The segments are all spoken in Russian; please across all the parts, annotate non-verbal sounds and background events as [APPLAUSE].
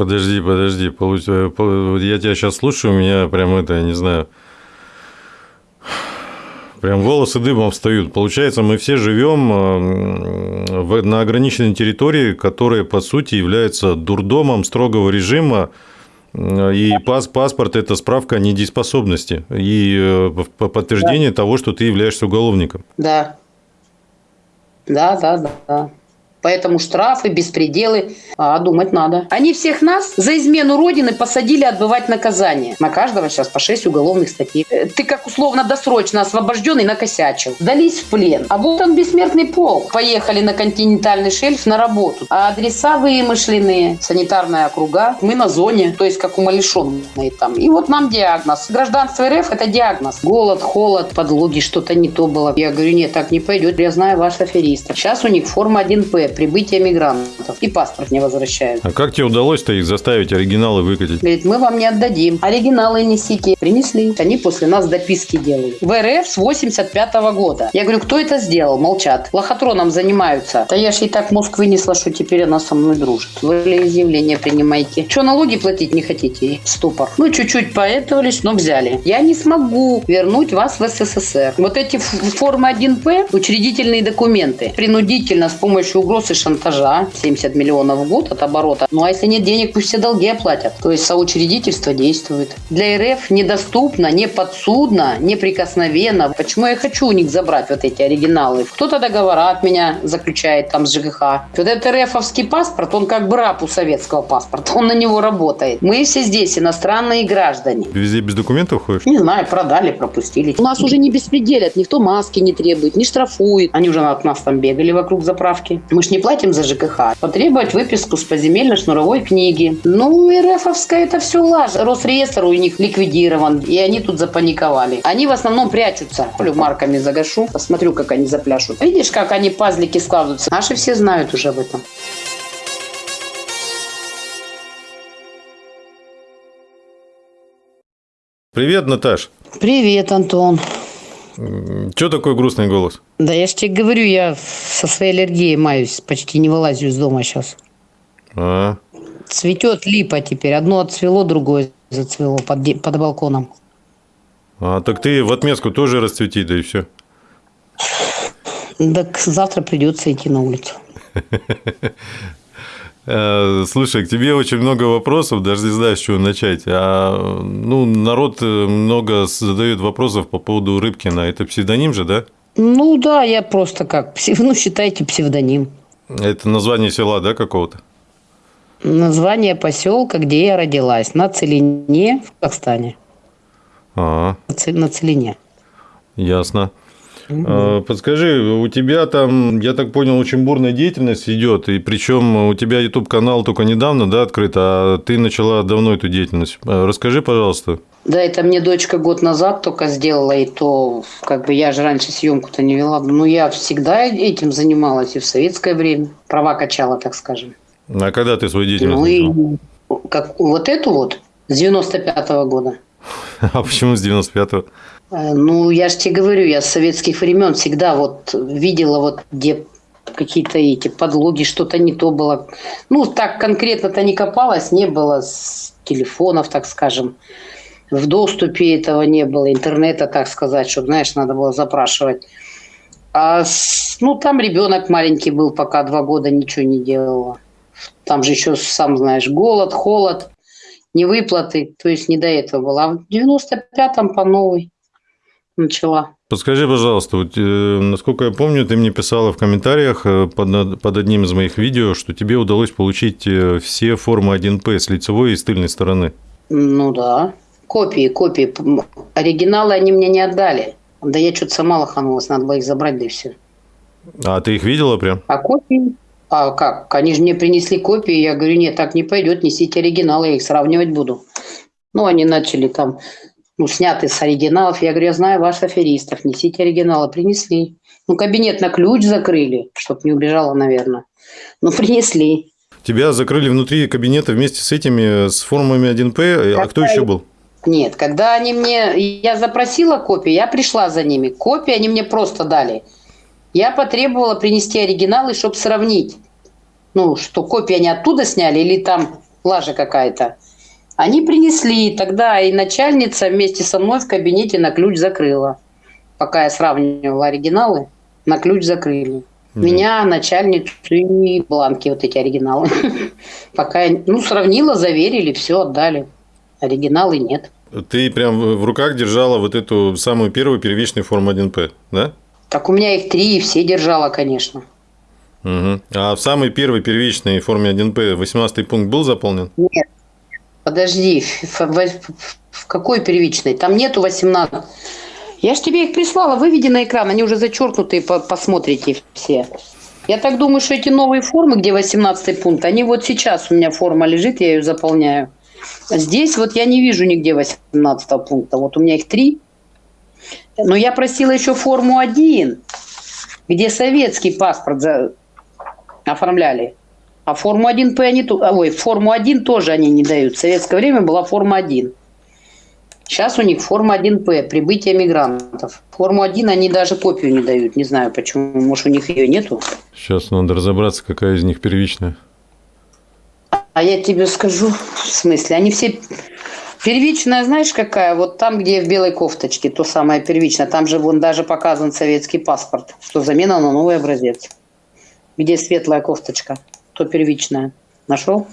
Подожди, подожди. Я тебя сейчас слушаю, у меня прям это, я не знаю, Прям волосы дыбом встают. Получается, мы все живем э, на ограниченной территории, которая, по сути, является дурдомом строгого режима, э, и пас, паспорт – это справка о недееспособности и э, подтверждение да. того, что ты являешься уголовником. Да. Да, да, да. Поэтому штрафы, беспределы, а думать надо. Они всех нас за измену Родины посадили отбывать наказание. На каждого сейчас по 6 уголовных статей. Э, ты как условно досрочно освобожденный накосячил. Дались в плен. А вот он бессмертный полк. Поехали на континентальный шельф на работу. А адреса вымышленные, санитарная округа. Мы на зоне, то есть как умалишенные там. И вот нам диагноз. Гражданство РФ – это диагноз. Голод, холод, подлоги, что-то не то было. Я говорю, нет, так не пойдет. Я знаю ваш аферист. Сейчас у них форма 1П прибытия мигрантов. И паспорт не возвращают. А как тебе удалось-то их заставить оригиналы выкатить? Говорит, мы вам не отдадим. Оригиналы несите. Принесли. Они после нас дописки делают. В РФ с 85 -го года. Я говорю, кто это сделал? Молчат. Лохотроном занимаются. Да я ж и так мозг вынесла, что теперь она со мной дружит. Вы изъявление принимайте. Что, налоги платить не хотите? Ступор. Ну, чуть-чуть поэтовались, но взяли. Я не смогу вернуть вас в СССР. Вот эти формы 1П, учредительные документы, принудительно с помощью угроз угроз и шантажа. 70 миллионов в год от оборота. Ну а если нет денег, пусть все долги оплатят. То есть соучредительство действует. Для РФ недоступно, не подсудно, неприкосновенно. Почему я хочу у них забрать вот эти оригиналы? Кто-то договора от меня заключает там с ЖКХ. Вот этот РФовский паспорт, он как бы раб у советского паспорта. Он на него работает. Мы все здесь иностранные граждане. Везде без документов ходишь? Не знаю, продали, пропустили. У нас уже не беспределят. Никто маски не требует, не штрафует. Они уже от нас там бегали вокруг заправки. Мы ж не платим за ЖКХ. Потребовать выписку с поземельно-шнуровой книги. Ну, РФовская это все лажа. Росреестр у них ликвидирован, и они тут запаниковали. Они в основном прячутся. Полю марками загашу, посмотрю, как они запляшут. Видишь, как они пазлики складываются? Наши все знают уже об этом. Привет, Наташ. Привет, Антон. Че такой грустный голос? Да я же тебе говорю, я со своей аллергией маюсь, почти не вылазю из дома сейчас. А? Цветет липа теперь. Одно отцвело, другое зацвело под, под балконом. А, так ты в отместку тоже расцвети, да и все. Так завтра придется идти на улицу. [LAUGHS] Э, слушай, к тебе очень много вопросов, даже не знаю, с чего начать. А, ну, народ э, много задает вопросов по поводу Рыбкина. Это псевдоним же, да? Ну да, я просто как, ну считайте псевдоним. Это название села, да, какого-то? Название поселка, где я родилась, на Целине в Казахстане. А, -а. На Целине. Ясно. Угу. Подскажи, у тебя там, я так понял, очень бурная деятельность идет, и причем у тебя YouTube канал только недавно, да, открыт, а ты начала давно эту деятельность. А, расскажи, пожалуйста. Да, это мне дочка год назад только сделала, и то, как бы я же раньше съемку-то не вела. Ну, я всегда этим занималась и в советское время. Права качала, так скажем. А когда ты свою деятельность ну? И, как, вот эту вот, с 95-го года. [LAUGHS] А почему с 95-го? Э, ну, я же тебе говорю, я с советских времен всегда вот видела вот где какие-то эти подлоги, что-то не то было. Ну, так конкретно-то не копалось, не было с телефонов, так скажем. В доступе этого не было, интернета, так сказать, чтобы, знаешь, надо было запрашивать. А, ну, там ребенок маленький был, пока два года ничего не делала. Там же еще, сам знаешь, голод, холод, невыплаты, то есть не до этого было. А в 95-м по новой начала. Подскажи, пожалуйста, вот, э, насколько я помню, ты мне писала в комментариях э, под, под одним из моих видео, что тебе удалось получить э, все формы 1П с лицевой и с тыльной стороны. Ну да, копии, копии. Оригиналы они мне не отдали. Да я что-то сама лоханулась, надо было их забрать, да и все. А ты их видела прям? А копии? А как? Они же мне принесли копии, я говорю, нет, так не пойдет, несите оригиналы, я их сравнивать буду. Ну, они начали там ну, сняты с оригиналов. Я говорю, я знаю ваших аферистов, несите оригиналы. Принесли. Ну, кабинет на ключ закрыли, чтобы не убежала, наверное. Ну, принесли. Тебя закрыли внутри кабинета вместе с этими, с формами 1П, а кто еще был? Нет, когда они мне... Я запросила копии, я пришла за ними. Копии они мне просто дали. Я потребовала принести оригиналы, чтобы сравнить. Ну, что копии они оттуда сняли или там лажа какая-то. Они принесли, тогда и начальница вместе со мной в кабинете на ключ закрыла. Пока я сравнивала оригиналы, на ключ закрыли. Мгм. Меня, начальницу и бланки, вот эти оригиналы. [LAUGHS] Пока я, ну, сравнила, заверили, все отдали. Оригиналы нет. Ты прям в руках держала вот эту самую первую первичную форму 1П, да? Так у меня их три, и все держала, конечно. Мгм. А в самой первой первичной форме 1П 18 пункт был заполнен? Нет. Подожди, в, какой первичной? Там нету 18. Я ж тебе их прислала, выведи на экран, они уже зачеркнутые, по- посмотрите все. Я так думаю, что эти новые формы, где 18 пункт, они вот сейчас у меня форма лежит, я ее заполняю. Здесь вот я не вижу нигде 18 пункта. Вот у меня их три. Но я просила еще форму 1, где советский паспорт за- оформляли. А форму 1П они... а, Ой, форму 1 тоже они не дают. В советское время была форма 1. Сейчас у них форма 1П, прибытие мигрантов. Форму 1 они даже копию не дают. Не знаю почему. Может, у них ее нету. Сейчас надо разобраться, какая из них первичная. А я тебе скажу, в смысле, они все... Первичная, знаешь, какая? Вот там, где в белой кофточке, то самое первичное. Там же вон даже показан советский паспорт, что замена на новый образец. Где светлая кофточка, то первичная. Нашел?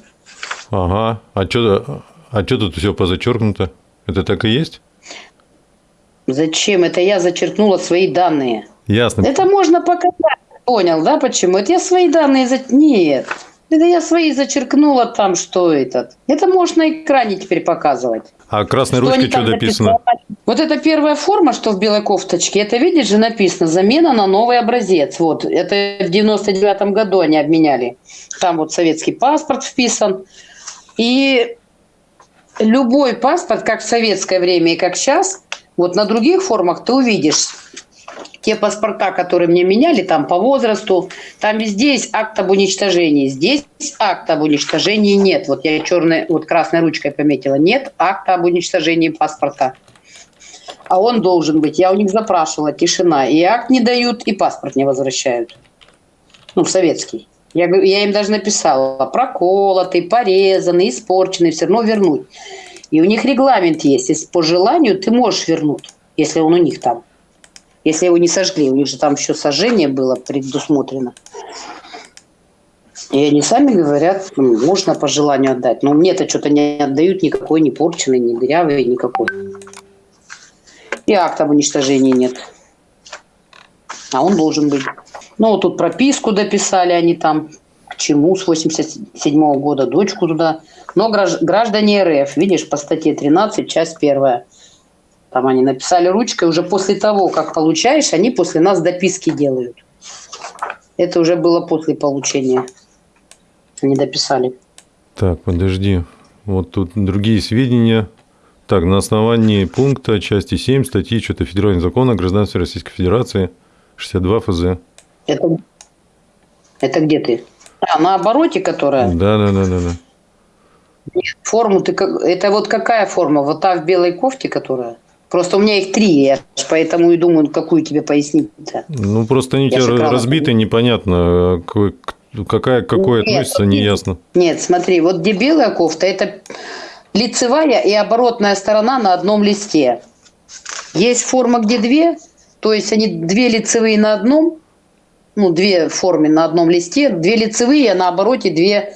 Ага. А что а чё тут все позачеркнуто? Это так и есть? Зачем? Это я зачеркнула свои данные. Ясно. Это можно показать. Понял, да, почему? Это я свои данные... За... Нет. Это я свои зачеркнула там, что этот. Это можно на экране теперь показывать. А красной Что ручкой что написано? написали? Вот эта первая форма, что в белой кофточке, это, видишь же, написано «Замена на новый образец». Вот, это в 99 году они обменяли. Там вот советский паспорт вписан. И любой паспорт, как в советское время и как сейчас, вот на других формах ты увидишь те паспорта, которые мне меняли, там по возрасту, там везде есть акт об уничтожении. Здесь акта об уничтожении нет. Вот я черной, вот красной ручкой пометила. Нет акта об уничтожении паспорта. А он должен быть. Я у них запрашивала, тишина. И акт не дают, и паспорт не возвращают. Ну, советский. Я, я им даже написала, проколотый, порезанный, испорченный, все равно вернуть. И у них регламент есть. Если по желанию ты можешь вернуть, если он у них там. Если его не сожгли, у них же там еще сожжение было предусмотрено. И они сами говорят, «Ну, можно по желанию отдать. Но мне-то что-то не отдают никакой, не порченный, не дырявый, никакой. И акта об уничтожении нет. А он должен быть. Ну, вот тут прописку дописали они там, к чему с 87 года, дочку туда. Но гражд- граждане РФ, видишь, по статье 13, часть первая. Там они написали ручкой, уже после того, как получаешь, они после нас дописки делают. Это уже было после получения. Они дописали. Так, подожди. Вот тут другие сведения. Так, на основании пункта части 7 статьи что-то Федерального закона о гражданстве Российской Федерации 62 ФЗ. Это, это где ты? А, на обороте, которая? Да, да, да, да, да. Форму ты как... Это вот какая форма? Вот та в белой кофте, которая? Просто у меня их три, я поэтому и думаю, какую тебе пояснить-то. Ну, просто они у тебя разбиты, непонятно, какая, к какой Нет, относится, нет. неясно. Нет, смотри, вот где белая кофта, это лицевая и оборотная сторона на одном листе. Есть форма, где две, то есть они две лицевые на одном, ну, две в форме на одном листе, две лицевые, а на обороте две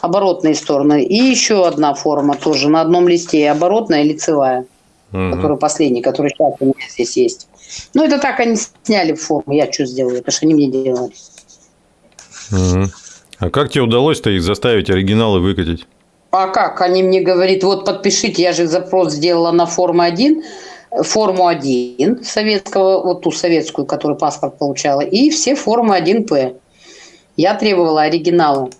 оборотные стороны. И еще одна форма тоже на одном листе, оборотная и лицевая, Мгм. который последний, который сейчас у меня здесь есть. Ну, это так они сняли форму, я что сделаю, это что они мне делали. Мгм. А как тебе удалось-то их заставить оригиналы выкатить? А как? Они мне говорят, вот подпишите, я же запрос сделала на форму 1, форму 1 советского, вот ту советскую, которую паспорт получала, и все формы 1П. Я требовала оригиналы.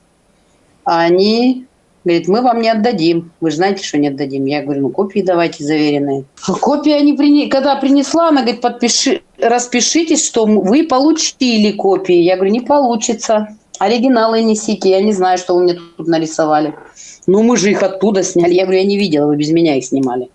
А они говорят, мы вам не отдадим. Вы знаете, что не отдадим. Я говорю, ну копии давайте заверенные. Копии они прине... когда принесла, она говорит, подпиши, распишитесь, что вы получили копии. Я говорю, не получится. Оригиналы несите. Я не знаю, что вы мне тут нарисовали. Ну, мы же их оттуда сняли. Я говорю, я не видела, вы без меня их снимали.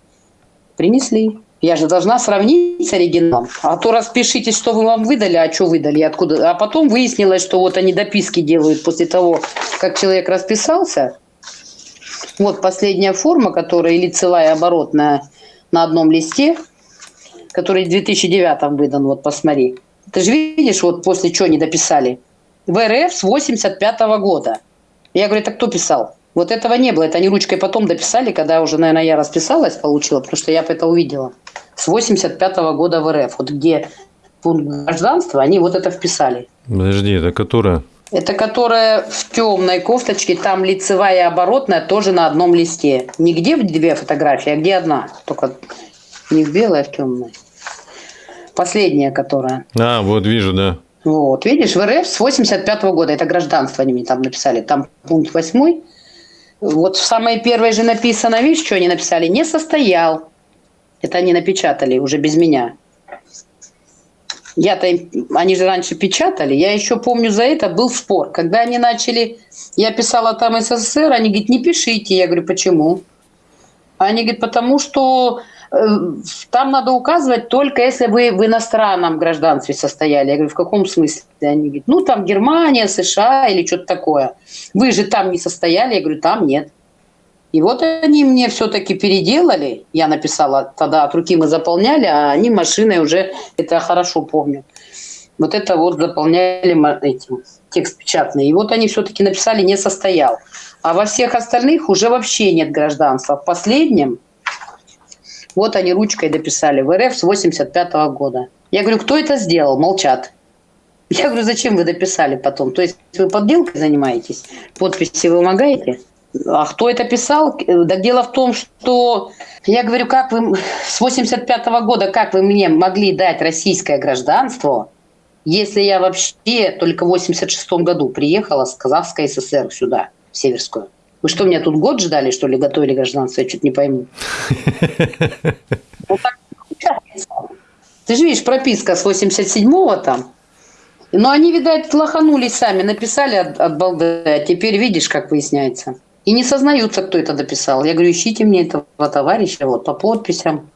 Принесли. Я же должна сравнить с оригиналом. А то распишитесь, что вы вам выдали, а что выдали, откуда. А потом выяснилось, что вот они дописки делают после того, как человек расписался. Вот последняя форма, которая лицевая оборотная на одном листе, который в 2009 выдан, вот посмотри. Ты же видишь, вот после чего не дописали. В РФ с 85 года. Я говорю, это кто писал? Вот этого не было. Это они ручкой потом дописали, когда уже, наверное, я расписалась, получила, потому что я это увидела. С 85 года в РФ. Вот где пункт гражданства, они вот это вписали. Подожди, это которая? Это которая в темной кофточке, там лицевая и оборотная тоже на одном листе. Не где в две фотографии, а где одна. Только не в белой, а в темной. Последняя, которая. А, вот вижу, да. Вот, видишь, в РФ с 85 года, это гражданство они мне там написали, там пункт 8. Вот в самой первой же написано, видишь, что они написали? Не состоял. Это они напечатали уже без меня. Я-то, они же раньше печатали, я еще помню, за это был спор. Когда они начали, я писала там СССР, они говорят, не пишите. Я говорю, почему? Они говорят, потому что э, там надо указывать только если вы в иностранном гражданстве состояли. Я говорю, в каком смысле? Они говорят, ну там Германия, США или что-то такое. Вы же там не состояли? Я говорю, там нет. И вот они мне все-таки переделали. Я написала, тогда от руки мы заполняли, а они машиной уже, это я хорошо помню. Вот это вот заполняли этим, текст печатный. И вот они все-таки написали «не состоял». А во всех остальных уже вообще нет гражданства. В последнем, вот они ручкой дописали в РФ с 85 -го года. Я говорю, кто это сделал? Молчат. Я говорю, зачем вы дописали потом? То есть вы подделкой занимаетесь? Подписи вымогаете? А кто это писал? Да дело в том, что я говорю, как вы с 85 -го года, как вы мне могли дать российское гражданство, если я вообще только в 86 году приехала с Казахской ССР сюда, в Северскую? Вы что, меня тут год ждали, что ли, готовили гражданство? Я что-то не пойму. Ты же видишь, прописка с 87-го там. Но они, видать, лоханулись сами, написали от, от балды, а теперь видишь, как выясняется. И не сознаются, кто это дописал. Я говорю, ищите мне этого товарища вот по подписям.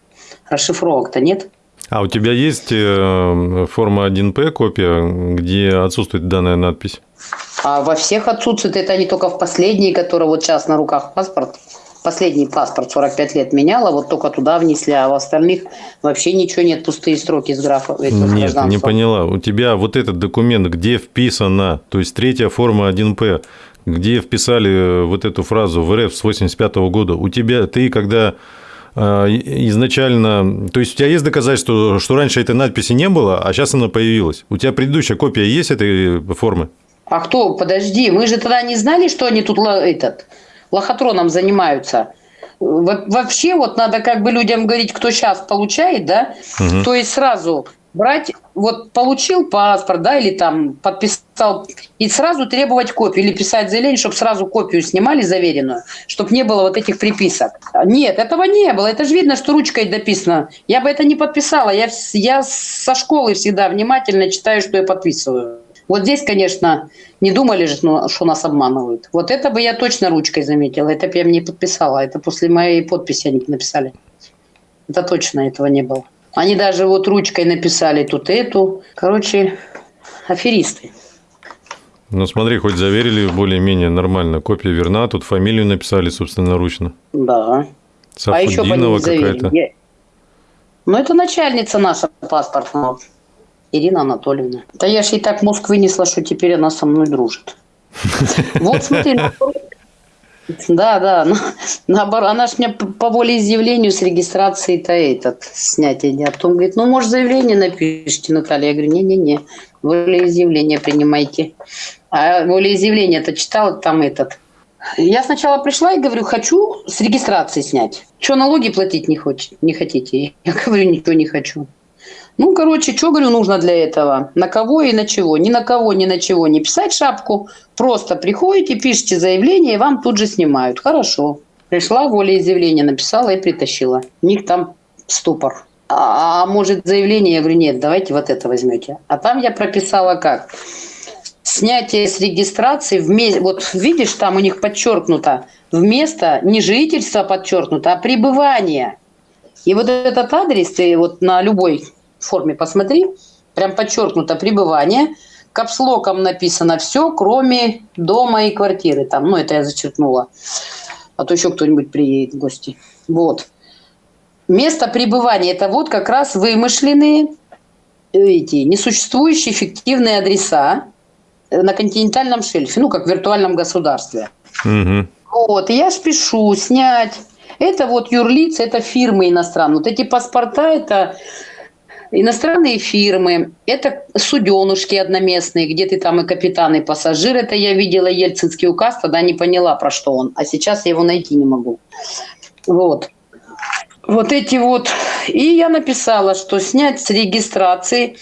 Расшифровок-то нет. А у тебя есть э, форма 1П копия, где отсутствует данная надпись? А во всех отсутствует. Это не только в последней, которая вот сейчас на руках паспорт. Последний паспорт 45 лет меняла, вот только туда внесли, а в остальных вообще ничего нет, пустые строки с графа. Нет, не поняла. У тебя вот этот документ, где вписано, то есть третья форма 1П, где вписали э, вот эту фразу в РФ с 85 года, у тебя, ты когда э, изначально... То есть у тебя есть доказательство, что раньше этой надписи не было, а сейчас она появилась? У тебя предыдущая копия есть этой формы? А кто? Подожди, мы же тогда не знали, что они тут этот, лохотроном занимаются. Вообще вот надо как бы людям говорить, кто сейчас получает, да? Угу. То есть сразу брать, вот получил паспорт, да, или там подписал, и сразу требовать копию, или писать заявление, чтобы сразу копию снимали заверенную, чтобы не было вот этих приписок. Нет, этого не было, это же видно, что ручкой дописано. Я бы это не подписала, я, я со школы всегда внимательно читаю, что я подписываю. Вот здесь, конечно, не думали же, ну, что нас обманывают. Вот это бы я точно ручкой заметила, это бы я мне подписала, это после моей подписи они написали. Это точно этого не было. Они даже вот ручкой написали тут эту. Короче, аферисты. Ну, смотри, хоть заверили более-менее нормально. Копия верна, тут фамилию написали собственноручно. Да. Сафудинова а какая-то. Я... Ну, это начальница наша паспортного. Ирина Анатольевна. Да я же и так мозг вынесла, что теперь она со мной дружит. [LAUGHS] Вот смотри, да, да. [LAUGHS] Ну, наоборот, она же мне по волеизъявлению с регистрацией-то этот снятие не. А потом говорит, ну, может, заявление напишите, Наталья. Я говорю, не-не-не, волеизъявление принимайте. А волеизъявление-то читала там этот. Я сначала пришла и говорю, хочу с регистрации снять. Что, налоги платить не, хочет, не хотите? Я говорю, ничего не хочу. Ну, короче, что, говорю, нужно для этого? На кого и на чего? Ни на кого, ни на чего не писать шапку. Просто приходите, пишите заявление, и вам тут же снимают. Хорошо. Пришла, волеизъявление написала и притащила. У них там ступор. А, а может заявление? Я говорю, нет, давайте вот это возьмете. А там я прописала как? Снятие с регистрации, вместе, вот видишь, там у них подчеркнуто, вместо не жительства подчеркнуто, а пребывание. И вот этот адрес, ты вот на любой форме посмотри, прям подчеркнуто пребывание, капслоком написано все, кроме дома и квартиры. Там, ну, это я зачеркнула. А то еще кто-нибудь приедет в гости. Вот. Место пребывания – это вот как раз вымышленные эти несуществующие фиктивные адреса на континентальном шельфе, ну, как в виртуальном государстве. Угу. Вот, и я спешу снять. Это вот юрлицы, это фирмы иностранные. Вот эти паспорта – это иностранные фирмы, это суденушки одноместные, где ты там и капитан, и пассажир. Это я видела ельцинский указ, тогда не поняла, про что он. А сейчас я его найти не могу. Вот. Вот эти вот. И я написала, что снять с регистрации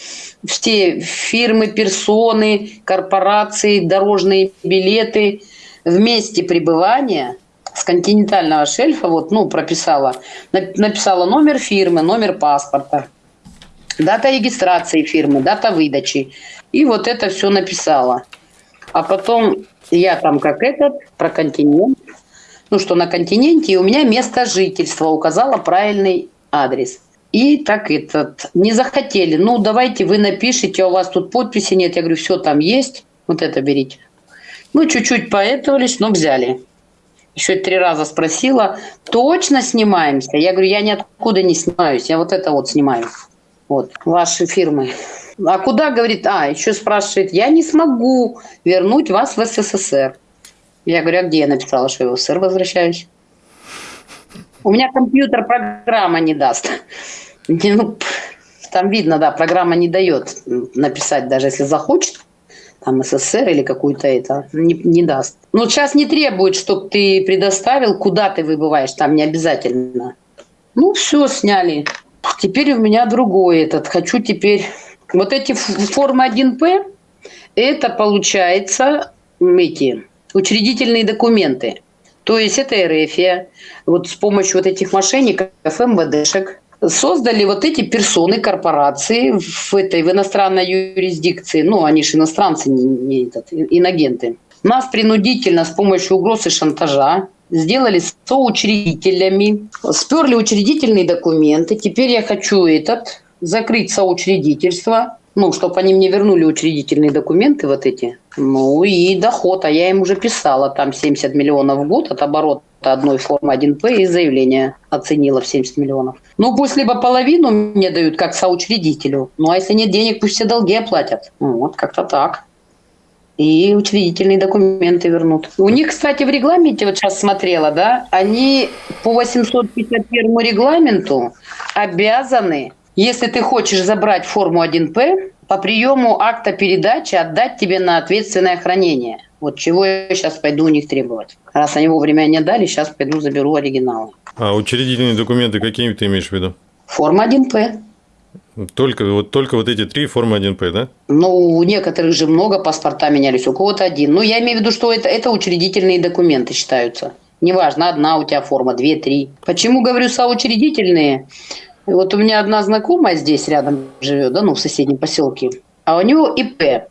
все фирмы, персоны, корпорации, дорожные билеты в месте пребывания с континентального шельфа, вот, ну, прописала, написала номер фирмы, номер паспорта, дата регистрации фирмы, дата выдачи. И вот это все написала. А потом я там как этот, про континент, ну что на континенте, и у меня место жительства указала правильный адрес. И так этот, не захотели, ну давайте вы напишите, а у вас тут подписи нет. Я говорю, все там есть, вот это берите. Ну, чуть-чуть поэтовались, но взяли. Еще три раза спросила, точно снимаемся? Я говорю, я ниоткуда не снимаюсь, я вот это вот снимаю. Вот, ваши фирмы. А куда, говорит, а, еще спрашивает, я не смогу вернуть вас в СССР. Я говорю, а где я написала, что я в СССР возвращаюсь? У меня компьютер программа не даст. Ну, там видно, да, программа не дает написать, даже если захочет, там СССР или какую-то это, не, не даст. Ну, сейчас не требует, чтобы ты предоставил, куда ты выбываешь, там не обязательно. Ну, все, сняли. Теперь у меня другой этот. Хочу теперь... Вот эти формы 1П, это получается эти учредительные документы. То есть это РФ, вот с помощью вот этих мошенников, МВДшек, создали вот эти персоны, корпорации в этой в иностранной юрисдикции. Ну, они же иностранцы, не, не этот, инагенты. Нас принудительно с помощью угроз и шантажа сделали соучредителями, сперли учредительные документы. Теперь я хочу этот закрыть соучредительство, ну, чтобы они мне вернули учредительные документы вот эти. Ну и доход, а я им уже писала, там 70 миллионов в год от оборота одной формы 1П и заявление оценила в 70 миллионов. Ну пусть либо половину мне дают как соучредителю, ну а если нет денег, пусть все долги оплатят. Ну, вот как-то так. И учредительные документы вернут. У них, кстати, в регламенте, вот сейчас смотрела, да, они по 851 регламенту обязаны если ты хочешь забрать форму 1П, по приему акта передачи отдать тебе на ответственное хранение. Вот чего я сейчас пойду у них требовать. Раз они вовремя не дали, сейчас пойду заберу оригиналы. А учредительные документы какие ты имеешь в виду? Форма 1П. Только вот, только вот эти три формы 1П, да? Ну, у некоторых же много паспорта менялись, у кого-то один. Ну, я имею в виду, что это, это учредительные документы считаются. Неважно, одна у тебя форма, две, три. Почему говорю соучредительные? Вот у меня одна знакомая здесь рядом живет, да, ну, в соседнем поселке, а у него ИП.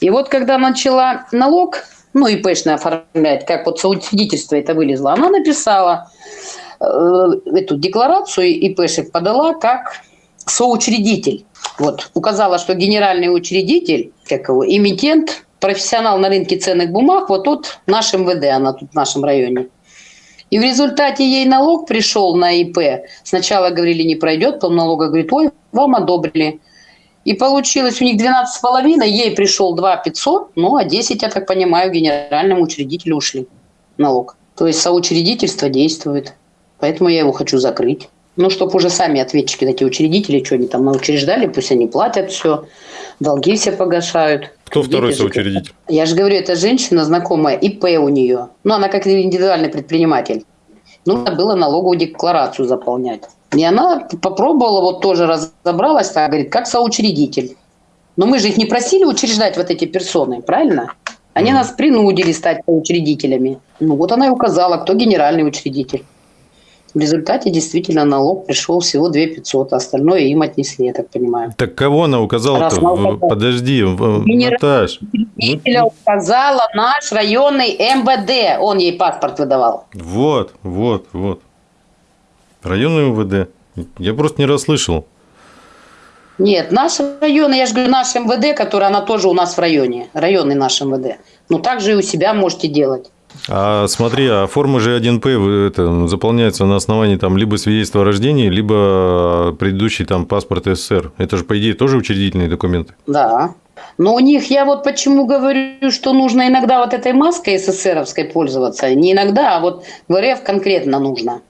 И вот когда начала налог, ну, ИПшный оформлять, как вот соучредительство это вылезло, она написала э, эту декларацию ИПшек подала как соучредитель. Вот, указала, что генеральный учредитель, как его, эмитент, профессионал на рынке ценных бумаг, вот тут наш МВД, она тут в нашем районе. И в результате ей налог пришел на ИП. Сначала говорили, не пройдет, потом налога говорит, ой, вам одобрили. И получилось у них 12,5, ей пришел 2 500, ну а 10, я так понимаю, генеральному учредителю ушли налог. То есть соучредительство действует. Поэтому я его хочу закрыть. Ну, чтобы уже сами ответчики, эти учредители, что они там учреждали, пусть они платят все, долги все погашают. Кто второй соучредитель? Я же говорю, это женщина знакомая, ИП у нее. Ну, она как индивидуальный предприниматель. Нужно было налоговую декларацию заполнять. И она попробовала, вот тоже разобралась, так, говорит, как соучредитель. Но мы же их не просили учреждать вот эти персоны, правильно? Они mm. нас принудили стать соучредителями. Ну вот она и указала, кто генеральный учредитель. В результате действительно налог пришел всего 2 500, а остальное им отнесли, я так понимаю. Так кого она указала-то? Подожди, Наташ. Указала наш районный МВД, он ей паспорт выдавал. Вот, вот, вот. Районный МВД. Я просто не расслышал. Нет, наш район, я же говорю, наш МВД, который она тоже у нас в районе, районный наш МВД. Ну, так же и у себя можете делать. А смотри, а форма G1P это, заполняется на основании там либо свидетельства о рождении, либо предыдущий там паспорт СССР. Это же, по идее, тоже учредительные документы. Да. Но у них, я вот почему говорю, что нужно иногда вот этой маской СССРовской пользоваться. Не иногда, а вот в РФ конкретно нужно.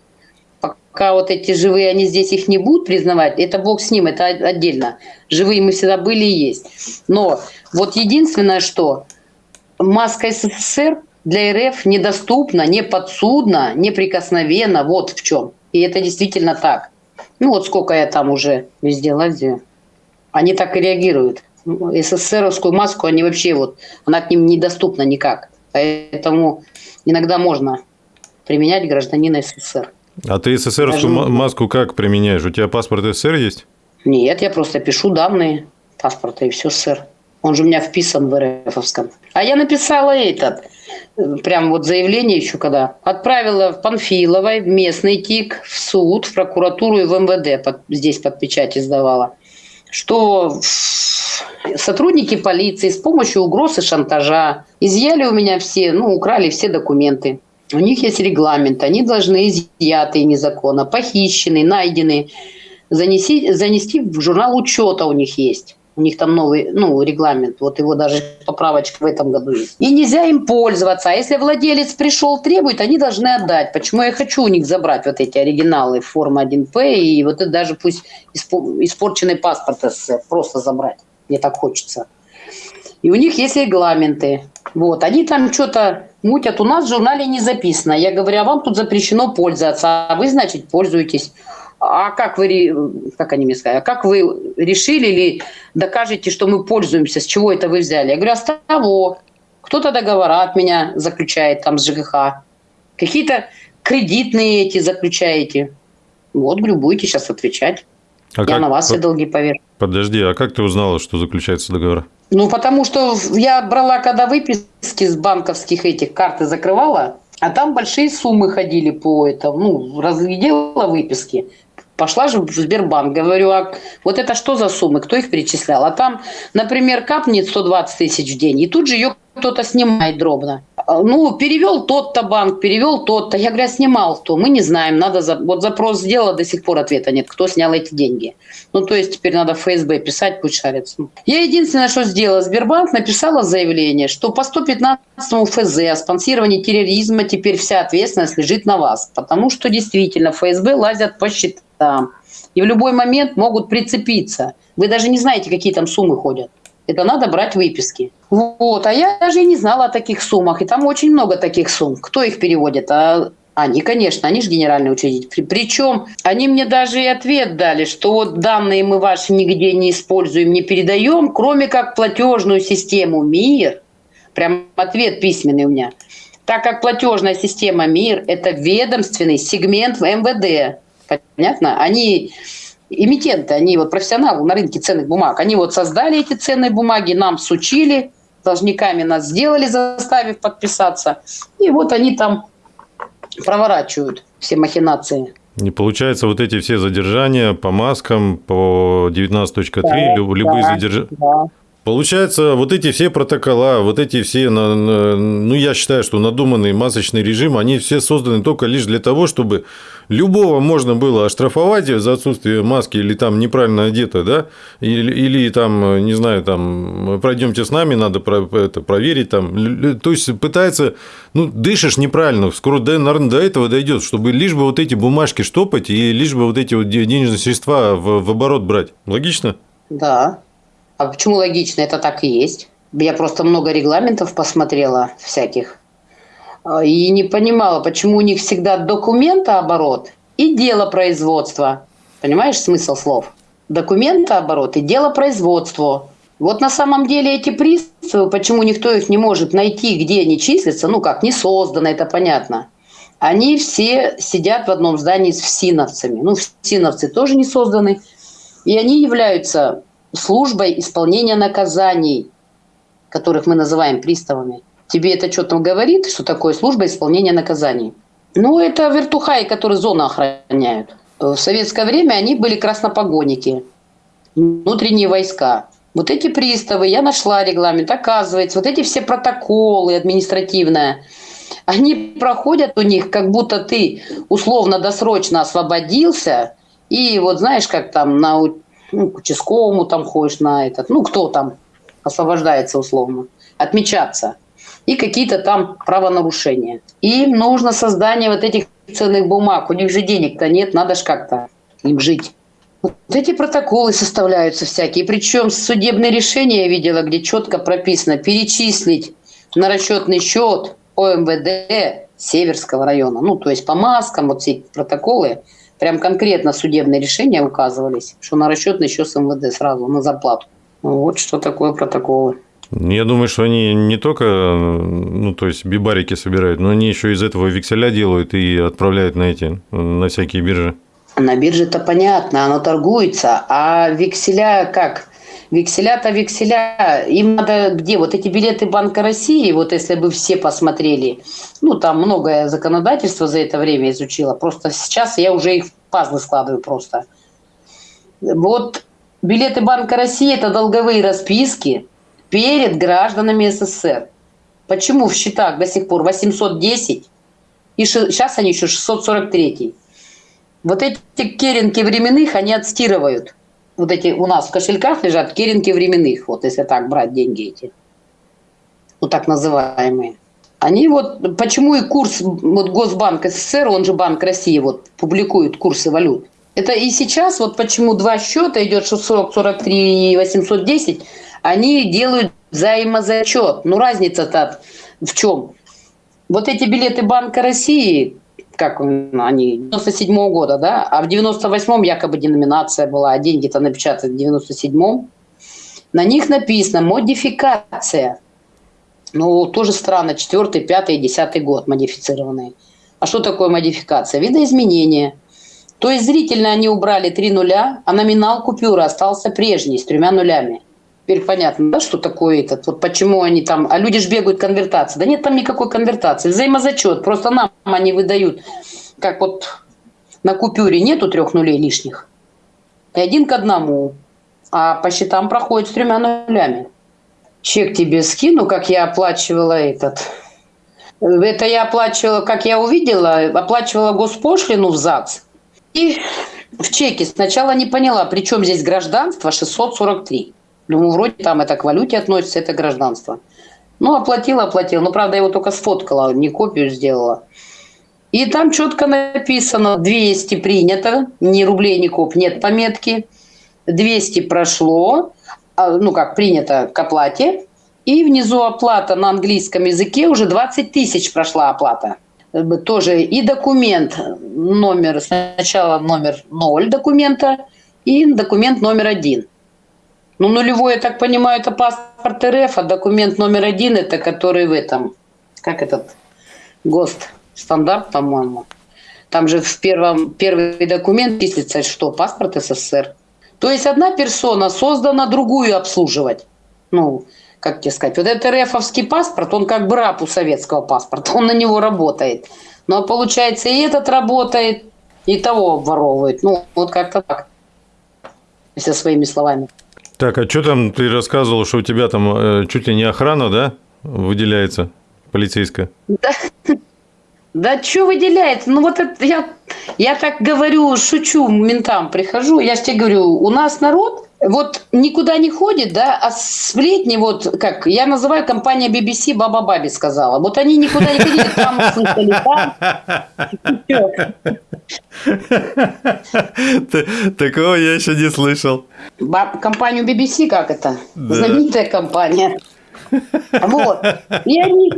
Пока вот эти живые, они здесь их не будут признавать, это бог с ним, это отдельно. Живые мы всегда были и есть. Но вот единственное, что маска СССР для РФ недоступна, не подсудна, неприкосновенна. Вот в чем. И это действительно так. Ну вот сколько я там уже везде лазю. Они так и реагируют. СССРовскую маску, они вообще вот, она к ним недоступна никак. Поэтому иногда можно применять гражданина СССР. А ты СССРовскую Даже... маску как применяешь? У тебя паспорт СССР есть? Нет, я просто пишу данные паспорта и все СССР. Он же у меня вписан в РФовском. А я написала этот, прям вот заявление еще когда. Отправила в Панфиловой, в местный ТИК, в суд, в прокуратуру и в МВД. Под, здесь под печать издавала. Что сотрудники полиции с помощью угроз и шантажа изъяли у меня все, ну, украли все документы. У них есть регламент, они должны изъятые незаконно, похищенные, найденные, занести, занести в журнал учета у них есть. У них там новый ну, регламент, вот его даже поправочка в этом году есть. И нельзя им пользоваться. А если владелец пришел, требует, они должны отдать. Почему я хочу у них забрать вот эти оригиналы формы 1П и вот это даже пусть испорченный паспорт СССР просто забрать. Мне так хочется. И у них есть регламенты. Вот, они там что-то мутят. У нас в журнале не записано. Я говорю, а вам тут запрещено пользоваться, а вы, значит, пользуетесь а как вы, как они мне сказали, а как вы решили или докажете, что мы пользуемся, с чего это вы взяли? Я говорю, а с того. Кто-то договора от меня заключает там с ЖКХ. Какие-то кредитные эти заключаете. Вот, говорю, будете сейчас отвечать. А я как? на вас все долги поверю. Подожди, а как ты узнала, что заключается договор? Ну, потому что я брала, когда выписки с банковских этих карты закрывала, а там большие суммы ходили по этому, ну, разглядела выписки. Пошла же в Сбербанк, говорю, а вот это что за суммы, кто их перечислял? А там, например, капнет 120 тысяч в день, и тут же ее кто-то снимает дробно. А, ну, перевел тот-то банк, перевел тот-то. Я говорю, «А снимал то. Мы не знаем. Надо за... Вот запрос сделала, до сих пор ответа нет. Кто снял эти деньги? Ну, то есть теперь надо в ФСБ писать, пусть шарится. Я единственное, что сделала, Сбербанк написала заявление, что по 115 ФЗ о спонсировании терроризма теперь вся ответственность лежит на вас. Потому что действительно ФСБ лазят по счетам. И в любой момент могут прицепиться. Вы даже не знаете, какие там суммы ходят. Это надо брать выписки. Вот, а я даже и не знала о таких суммах. И там очень много таких сумм. Кто их переводит? А они, конечно, они же генеральный учредитель. Причем они мне даже и ответ дали, что вот данные мы ваши нигде не используем, не передаем, кроме как платежную систему МИР. Прям ответ письменный у меня. Так как платежная система МИР – это ведомственный сегмент в МВД. Понятно? Они эмитенты, они вот профессионалы на рынке ценных бумаг, они вот создали эти ценные бумаги, нам сучили, должниками нас сделали, заставив подписаться. И вот они там проворачивают все махинации. Не получается, вот эти все задержания по маскам, по 19.3, да, любые да, задержания. Да. Получается, вот эти все протокола, вот эти все, ну, я считаю, что надуманный масочный режим, они все созданы только лишь для того, чтобы любого можно было оштрафовать за отсутствие маски или там неправильно одето, да, или, или там, не знаю, там, пройдемте с нами, надо это проверить, там, то есть пытается, ну, дышишь неправильно, скоро, наверное, до этого дойдет, чтобы лишь бы вот эти бумажки штопать и лишь бы вот эти вот денежные средства в, в оборот брать. Логично? Да. А почему логично? Это так и есть. Я просто много регламентов посмотрела всяких. А, и не понимала, почему у них всегда документооборот и дело производства. Понимаешь смысл слов? Документооборот и дело производства. Вот на самом деле эти приставы, почему никто их не может найти, где они числятся, ну как, не создано, это понятно. Они все сидят в одном здании с всиновцами. Ну, всиновцы тоже не созданы. И они являются службой исполнения наказаний, которых мы называем приставами. Тебе это что-то говорит, что такое служба исполнения наказаний? Ну, это вертухаи, которые зону охраняют. В советское время они были краснопогонники, внутренние войска. Вот эти приставы, я нашла регламент, оказывается, вот эти все протоколы административные, они проходят у них, как будто ты условно-досрочно освободился, и вот знаешь, как там на ну, к участковому там ходишь на этот, ну, кто там освобождается условно, отмечаться. И какие-то там правонарушения. Им нужно создание вот этих ценных бумаг. У них же денег-то нет, надо же как-то им жить. Вот эти протоколы составляются всякие. Причем судебные решения я видела, где четко прописано перечислить на расчетный счет ОМВД Северского района. Ну, то есть по маскам, вот все протоколы, прям конкретно судебные решения указывались, что на расчетный счет с МВД сразу, на зарплату. Вот что такое протоколы. Я думаю, что они не только, ну, то есть бибарики собирают, но они еще из этого векселя делают и отправляют на эти, на всякие биржи. На бирже это понятно, оно торгуется, а векселя как? Векселя-то векселя, им надо где? Вот эти билеты Банка России, вот если бы все посмотрели, ну, там многое законодательство за это время изучила, просто сейчас я уже их в пазлы складываю просто. Вот билеты Банка России – это долговые расписки перед гражданами СССР. Почему в счетах до сих пор 810, и сейчас они еще 643. Вот эти керенки временных они отстирывают – вот эти у нас в кошельках лежат керенки временных, вот если так брать деньги эти, вот так называемые. Они вот, почему и курс, вот Госбанк СССР, он же Банк России, вот публикует курсы валют. Это и сейчас, вот почему два счета идет 640, 43 и 810, они делают взаимозачет. Ну, разница-то в чем? Вот эти билеты Банка России, как они, 97 -го года, да, а в 98-м якобы деноминация была, а деньги-то напечатаны в 97-м. На них написано «модификация». Ну, тоже странно, 4 5 10 год модифицированные. А что такое модификация? Видоизменение. То есть зрительно они убрали три нуля, а номинал купюры остался прежний, с тремя нулями. Теперь понятно, да, что такое этот, вот почему они там, а люди же бегают конвертации. Да нет там никакой конвертации, взаимозачет, просто нам они выдают, как вот на купюре нету трех нулей лишних, и один к одному, а по счетам проходит с тремя нулями. Чек тебе скину, как я оплачивала этот. Это я оплачивала, как я увидела, оплачивала госпошлину в ЗАГС. И в чеке сначала не поняла, при чем здесь гражданство 643. Думаю, вроде там это к валюте относится, это гражданство. Ну, оплатила, оплатила. Ну, правда, я его только сфоткала, не копию сделала. И там четко написано 200 принято, ни рублей, ни коп, нет пометки. 200 прошло, а, ну как, принято к оплате. И внизу оплата на английском языке уже 20 тысяч прошла оплата. Тоже и документ номер, сначала номер 0 документа, и документ номер 1. Ну, нулевой, я так понимаю, это паспорт РФ, а документ номер один, это который в этом, как этот, ГОСТ, стандарт, по-моему. Там же в первом, первый документ числится, что паспорт СССР. То есть одна персона создана другую обслуживать. Ну, как тебе сказать, вот этот РФовский паспорт, он как бы раб у советского паспорта, он на него работает. Но получается и этот работает, и того обворовывает. Ну, вот как-то так, если своими словами. Так, а что там ты рассказывал, что у тебя там э, чуть ли не охрана, да, выделяется полицейская? Да, да что выделяется? Ну вот это я, я так говорю, шучу, ментам прихожу, я же тебе говорю, у нас народ вот никуда не ходит, да, а сплетни, вот как я называю компания BBC Баба Баби сказала. Вот они никуда не ходили, там слышали, там. Такого я еще не слышал. Компанию BBC как это? Знаменитая компания. Вот. И они...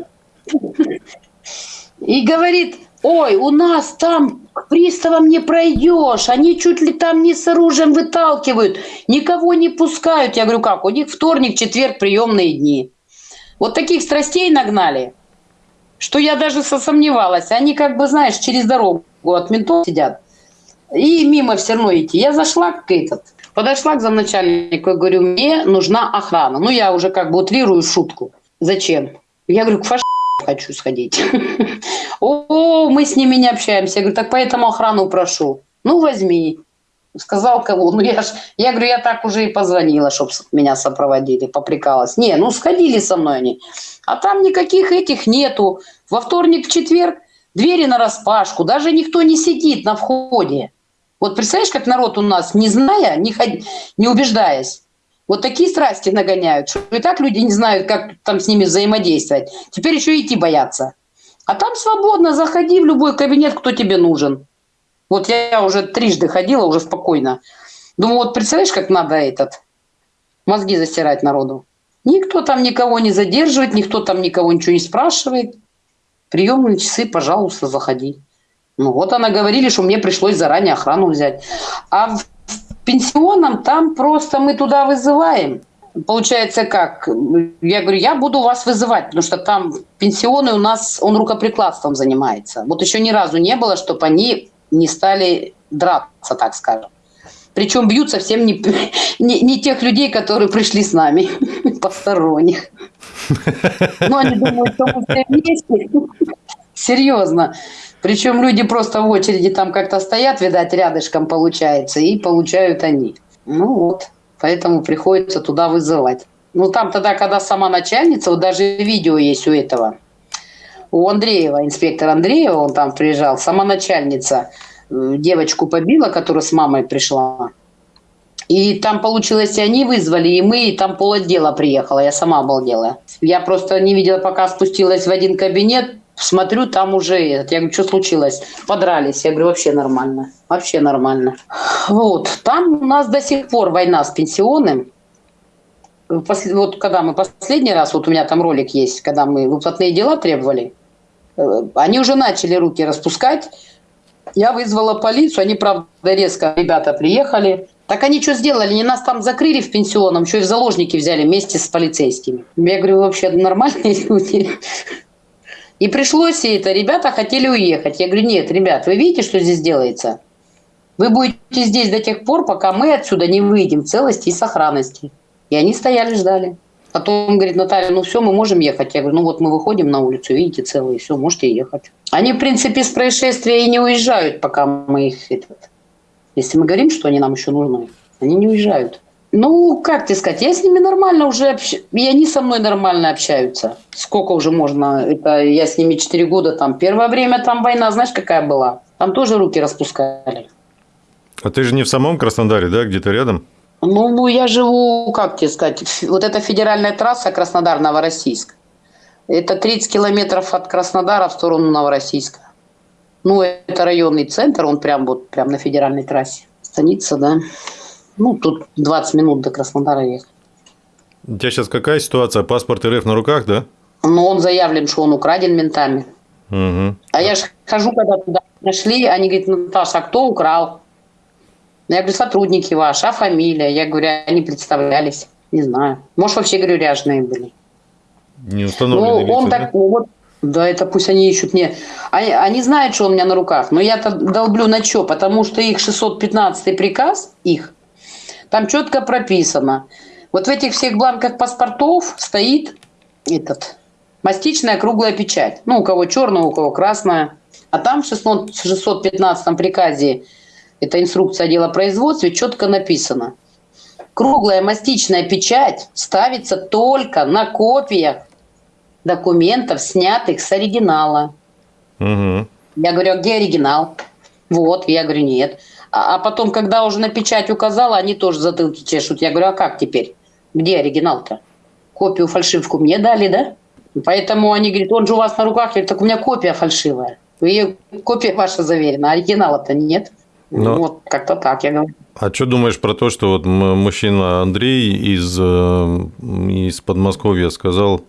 И говорит, ой, у нас там к приставам не пройдешь, они чуть ли там не с оружием выталкивают, никого не пускают. Я говорю, как, у них вторник, четверг, приемные дни. Вот таких страстей нагнали, что я даже сомневалась. Они как бы, знаешь, через дорогу от ментов сидят. И мимо все равно идти. Я зашла к этот, подошла к замначальнику и говорю, мне нужна охрана. Ну, я уже как бы утрирую шутку. Зачем? Я говорю, к фаш хочу сходить. [LAUGHS] О, мы с ними не общаемся. Я говорю, так поэтому охрану прошу. Ну, возьми. Сказал кого? Ну я ж, я говорю, я так уже и позвонила, чтобы меня сопроводили, поприкалась. Не, ну сходили со мной они. А там никаких этих нету. Во вторник, в четверг двери на распашку, даже никто не сидит на входе. Вот представляешь, как народ у нас, не зная, не, ход... не убеждаясь, вот такие страсти нагоняют, что и так люди не знают, как там с ними взаимодействовать. Теперь еще идти боятся. А там свободно, заходи в любой кабинет, кто тебе нужен. Вот я уже трижды ходила, уже спокойно. Думаю, вот представляешь, как надо этот, мозги застирать народу. Никто там никого не задерживает, никто там никого ничего не спрашивает. Приемные часы, пожалуйста, заходи. Ну вот она говорили, что мне пришлось заранее охрану взять. А в пенсионном там просто мы туда вызываем. Получается как? Я говорю, я буду вас вызывать, потому что там пенсионный у нас, он рукоприкладством занимается. Вот еще ни разу не было, чтобы они не стали драться, так скажем. Причем бьют совсем не, [LAUGHS] не, не тех людей, которые пришли с нами, [LAUGHS] посторонних. [LAUGHS] Но они думают, что мы все вместе. Серьезно. Причем люди просто в очереди там как-то стоят, видать, рядышком получается, и получают они. Ну вот, поэтому приходится туда вызывать. Ну там тогда, когда сама начальница, вот даже видео есть у этого, у Андреева, инспектор Андреева, он там приезжал, сама начальница э, девочку побила, которая с мамой пришла. И там получилось, и они вызвали, и мы, и там пол отдела приехала, я сама обалдела. Я просто не видела, пока спустилась в один кабинет, смотрю, там уже, я говорю, что случилось? Подрались. Я говорю, вообще нормально, вообще нормально. Вот, там у нас до сих пор война с пенсионным. Вот когда мы последний раз, вот у меня там ролик есть, когда мы выплатные дела требовали, Э, они уже начали руки распускать. Я вызвала полицию, они, правда, резко, ребята приехали. Так они что сделали? Они нас там закрыли в пенсионном, еще и в заложники взяли вместе с полицейскими. Я говорю, вообще нормальные [LAUGHS] люди. И пришлось и это. Ребята хотели уехать. Я говорю, нет, ребят, вы видите, что здесь делается? Вы будете здесь до тех пор, пока мы отсюда не выйдем в целости и сохранности. И они стояли, ждали. Потом говорит, Наталья, ну все, мы можем ехать. Я говорю, ну вот мы выходим на улицу, видите, целые, все, можете ехать. Они, в принципе, с происшествия и не уезжают, пока мы их... Этот, если мы говорим, что они нам еще нужны, они не уезжают. Ну, как тебе сказать, я с ними нормально уже общаюсь, и они со мной нормально общаются. Сколько уже можно, это я с ними 4 года там. Первое время там война, знаешь, какая была? Там тоже руки распускали. А ты же не в самом Краснодаре, да, где-то рядом? Ну, ну, я живу, как тебе сказать, вот эта федеральная трасса Краснодар-Новороссийск. Это 30 километров от Краснодара в сторону Новороссийска. Ну, это районный центр, он прям вот прям на федеральной трассе. Станица, да. Ну, тут 20 минут до Краснодара ехать. У тебя сейчас какая ситуация? Паспорт РФ на руках, да? Ну, он заявлен, что он украден ментами. Угу. А я же хожу, когда туда нашли, они говорят, Наташа, а кто украл? Я говорю, сотрудники ваши, а фамилия? Я говорю, они представлялись. Не знаю. Может, вообще, говорю, ряженые были. Не установленные ну, он лица, так, ну, вот, да, это пусть они ищут мне. Они, они знают, что у меня на руках, но я-то долблю на что? Потому что их 615 приказ, их, там четко прописано. Вот в этих всех бланках паспортов стоит этот мастичная круглая печать. Ну, у кого черная, у кого красная. А там в 615 приказе это инструкция отдела производства, четко написано. Круглая мастичная печать ставится только на копиях документов, снятых с оригинала. Угу. Я говорю, а где оригинал? Вот, я говорю, нет. А, а потом, когда уже на печать указала, они тоже затылки чешут. Я говорю, а как теперь? Где оригинал-то? Копию фальшивку мне дали, да? Поэтому они говорят, он же у вас на руках. Я говорю, так у меня копия фальшивая. Вы, копия ваша заверена, а оригинала-то нет. Но... Вот как-то так я говорю. А что думаешь про то, что вот мужчина Андрей из, э, из Подмосковья сказал,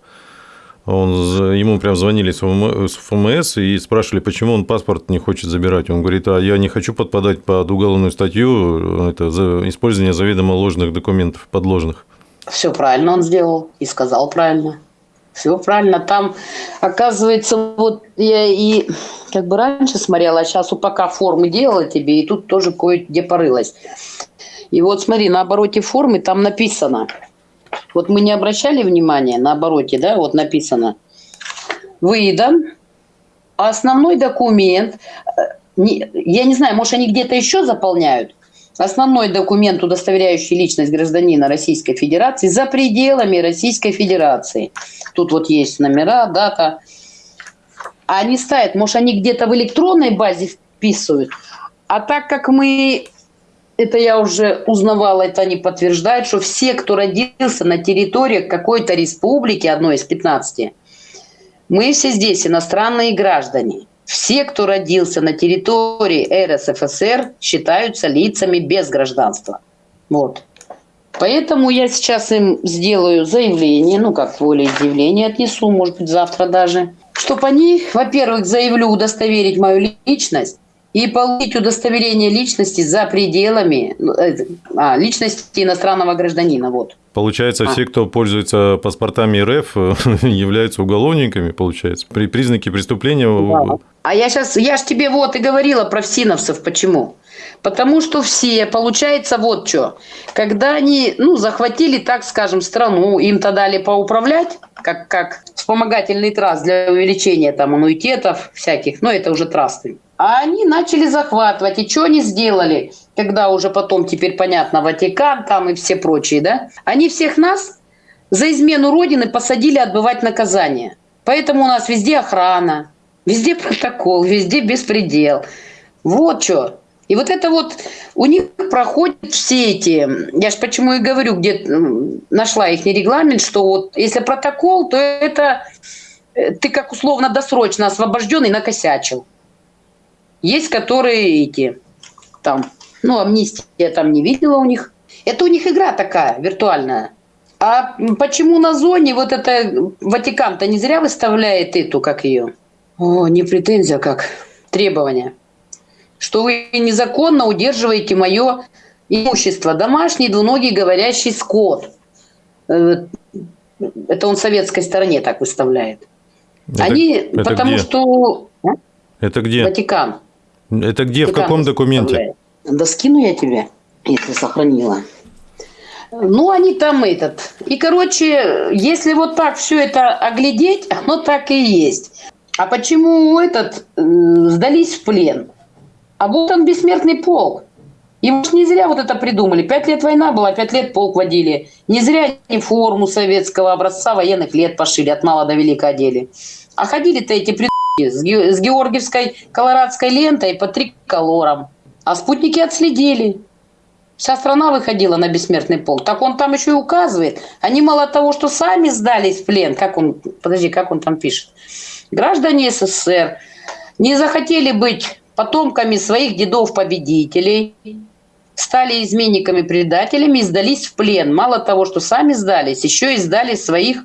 он, ему прям звонили с ФМС и спрашивали, почему он паспорт не хочет забирать. Он говорит, а я не хочу подпадать под уголовную статью, это за использование заведомо ложных документов, подложных. Все правильно он сделал и сказал правильно. Все правильно. Там, оказывается, вот я и как бы раньше смотрела, а сейчас УПК формы делала тебе, и тут тоже кое-где порылась. И вот смотри, на обороте формы там написано. Вот мы не обращали внимания на обороте, да, вот написано. Выдан основной документ, э, я не знаю, может, они где-то еще заполняют, основной документ, удостоверяющий личность гражданина Российской Федерации за пределами Российской Федерации. Тут вот есть номера, дата. А они ставят, может, они где-то в электронной базе вписывают. А так как мы, это я уже узнавала, это они подтверждают, что все, кто родился на территории какой-то республики, одной из 15, мы все здесь иностранные граждане. Все, кто родился на территории РСФСР, считаются лицами без гражданства. Вот. Поэтому я сейчас им сделаю заявление, ну как волеизъявление отнесу, может быть завтра даже, чтобы они, во-первых, заявлю удостоверить мою личность, и получить удостоверение личности за пределами ну, э, а, личности иностранного гражданина. Вот. Получается, а. все, кто пользуется паспортами РФ, [LAUGHS] являются уголовниками, получается, при признаке преступления. Да. А я сейчас, я ж тебе вот и говорила про ФСИНовцев, почему? Потому что все, получается, вот что, когда они, ну, захватили, так скажем, страну, им-то дали поуправлять, как, как вспомогательный траст для увеличения там аннуитетов всяких, но это уже трасты. А они начали захватывать. И что они сделали, когда уже потом, теперь понятно, Ватикан там и все прочие, да? Они всех нас за измену Родины посадили отбывать наказание. Поэтому у нас везде охрана, везде протокол, везде беспредел. Вот что. И вот это вот у них проходят все эти, я же почему и говорю, где нашла их регламент, что вот если протокол, то это э, ты как условно досрочно освобожденный накосячил. Есть, которые эти, там, ну, амнистия там не видела у них. Это у них игра такая, виртуальная. А почему на зоне вот это Ватикан-то не зря выставляет эту, как ее? О, не претензия, как требование. Что вы незаконно удерживаете мое имущество. Домашний двуногий говорящий скот. Э, это он советской стороне так выставляет. Это, Они, это потому где? что... А? Это где? Ватикан. Это где, в каком документе? Да скину я тебе, если сохранила. Ну, они там этот. И, короче, если вот так все это оглядеть, оно так и есть. А почему этот э, сдались в плен? А вот он бессмертный полк. И уж не зря вот это придумали. Пять лет война была, пять лет полк водили. Не зря они форму советского образца военных лет пошили, от мала до велика одели. А ходили-то эти придумки с георгиевской колорадской лентой по триколорам. А спутники отследили. Вся страна выходила на бессмертный полк. Так он там еще и указывает. Они мало того, что сами сдались в плен, как он, подожди, как он там пишет. Граждане СССР не захотели быть потомками своих дедов-победителей, стали изменниками-предателями и сдались в плен. Мало того, что сами сдались, еще и сдали своих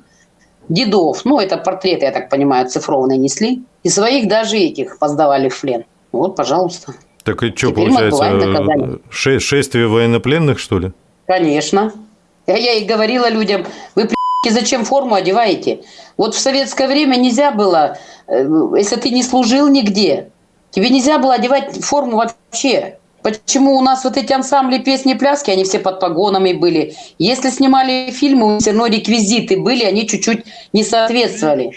дедов. Ну, это портреты, я так понимаю, цифровные несли. И своих даже этих поздавали в плен. Вот, пожалуйста. Так и что, Теперь получается, ше шествие военнопленных, что ли? Конечно. Я, я и говорила людям, вы, зачем форму одеваете? Вот в советское время нельзя было, э, если ты не служил нигде, тебе нельзя было одевать форму вообще. Почему у нас вот эти ансамбли песни пляски, они все под погонами были. Если снимали фильмы, все равно реквизиты были, они чуть-чуть не соответствовали.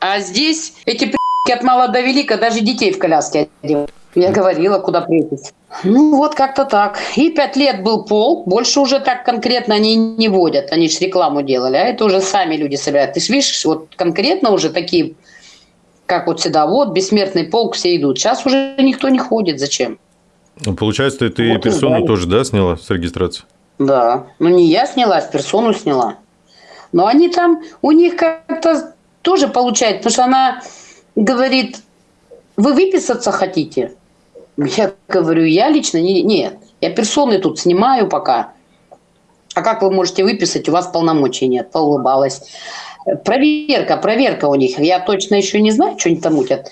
А здесь эти от мала до велика даже детей в коляске одевают. Я говорила, куда приехать. Ну, вот как-то так. И пять лет был полк, больше уже так конкретно они не водят. Они же рекламу делали, а это уже сами люди собирают. Ты видишь, вот конкретно уже такие, как вот всегда, вот бессмертный полк все идут. Сейчас уже никто не ходит. Зачем? Ну, получается, ты, вот персону тоже, да, сняла с регистрации? Да. Ну, не я сняла, а персону сняла. Но они там, у них как-то тоже получается, потому что она говорит, вы выписаться хотите? Я говорю, я лично не, нет. Я персоны тут снимаю пока. А как вы можете выписать? У вас полномочий нет. Поулыбалась. Проверка, проверка у них. Я точно еще не знаю, что они там мутят.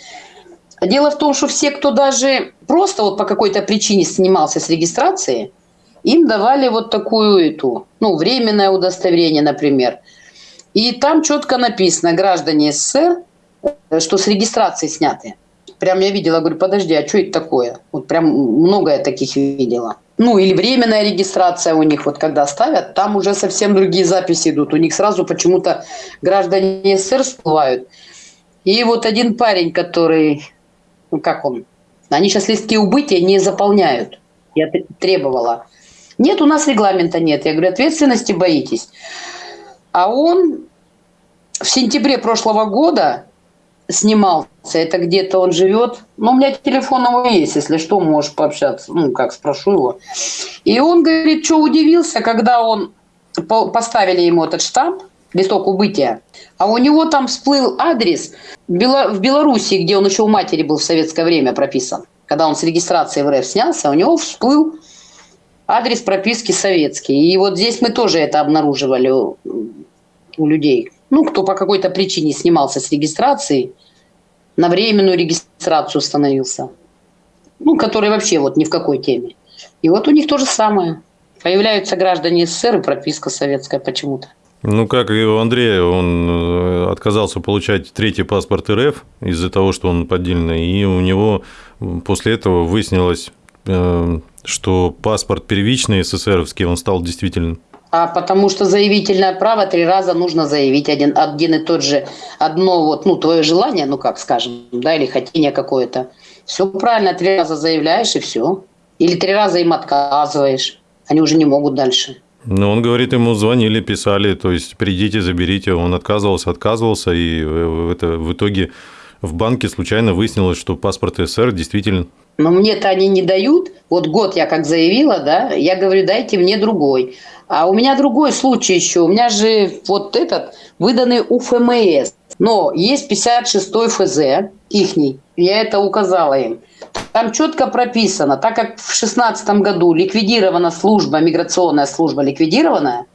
Дело в том, что все, кто даже просто вот по какой-то причине снимался с регистрации, им давали вот такую эту, ну, временное удостоверение, например. И там четко написано, граждане СССР, Э, что с регистрации сняты. Прям я видела, говорю, подожди, а что это такое? Вот прям много я таких видела. Ну, или временная регистрация у них, вот когда ставят, там уже совсем другие записи идут. У них сразу почему-то граждане СССР всплывают. И вот один парень, который, ну как он, они сейчас листки убытия не заполняют. Я требовала. Нет, у нас регламента нет. Я говорю, ответственности боитесь. А он в сентябре прошлого года снимался. Это где-то он живет. Ну, у меня телефон его есть, если что, можешь пообщаться. Ну, как спрошу его. И он говорит, что удивился, когда он поставили ему этот штамп, листок убытия, а у него там всплыл адрес в Беларуси, где он еще у матери был в советское время прописан. Когда он с регистрации в РФ снялся, у него всплыл адрес прописки советский. И вот здесь мы тоже это обнаруживали у людей. Ну, кто по какой-то причине снимался с регистрации, на временную регистрацию становился. Ну, который вообще вот ни в какой теме. И вот у них то же самое. Появляются граждане СССР и прописка советская почему-то. Ну, как и у Андрея, он э, отказался получать третий паспорт РФ из-за того, что он поддельный, и у него после этого выяснилось, э, что паспорт первичный СССРовский, он стал действительным. А потому что заявительное право три раза нужно заявить один, один и тот же, одно вот, ну, твое желание, ну, как скажем, да, или хотение какое-то. Все правильно, три раза заявляешь и все. Или три раза им отказываешь. Они уже не могут дальше. Ну, он говорит, ему звонили, писали, то есть придите, заберите. Он отказывался, отказывался, и это в итоге в банке случайно выяснилось, что паспорт СССР действительно. Но мне-то они не дают. Вот год я как заявила, да, я говорю, дайте мне другой. А у меня другой случай еще. У меня же вот этот выданный УФМС. Но есть 56-й ФЗ, ихний. Я это указала им. Там четко прописано, так как в 2016 году ликвидирована служба, миграционная служба ликвидированная,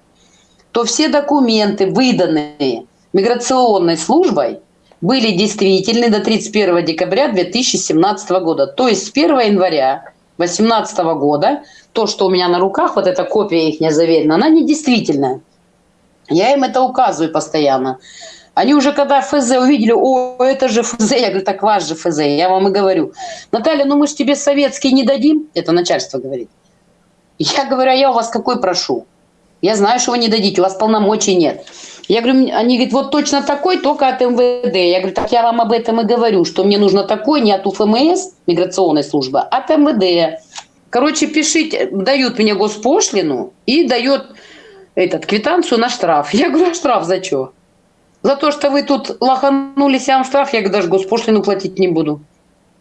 то все документы, выданные миграционной службой, были действительны до 31 декабря 2017 года. То есть с 1 января 2018 года то, что у меня на руках, вот эта копия их заверена, она недействительная. Я им это указываю постоянно. Они уже когда ФЗ увидели, о, это же ФЗ, я говорю, так ваш же ФЗ, я вам и говорю. Наталья, ну мы же тебе советский не дадим, это начальство говорит. Я говорю, а я у вас какой прошу? Я знаю, что вы не дадите, у вас полномочий нет. Я говорю, они говорят, вот точно такой, только от МВД. Я говорю, так я вам об этом и говорю, что мне нужно такой не от УФМС, миграционной службы, а от МВД. Короче, пишите, дают мне госпошлину и дает этот, квитанцию на штраф. [LAUGHS] Я говорю, а штраф за что? За то, что вы тут лоханулись, я вам штраф, я даже госпошлину платить не буду.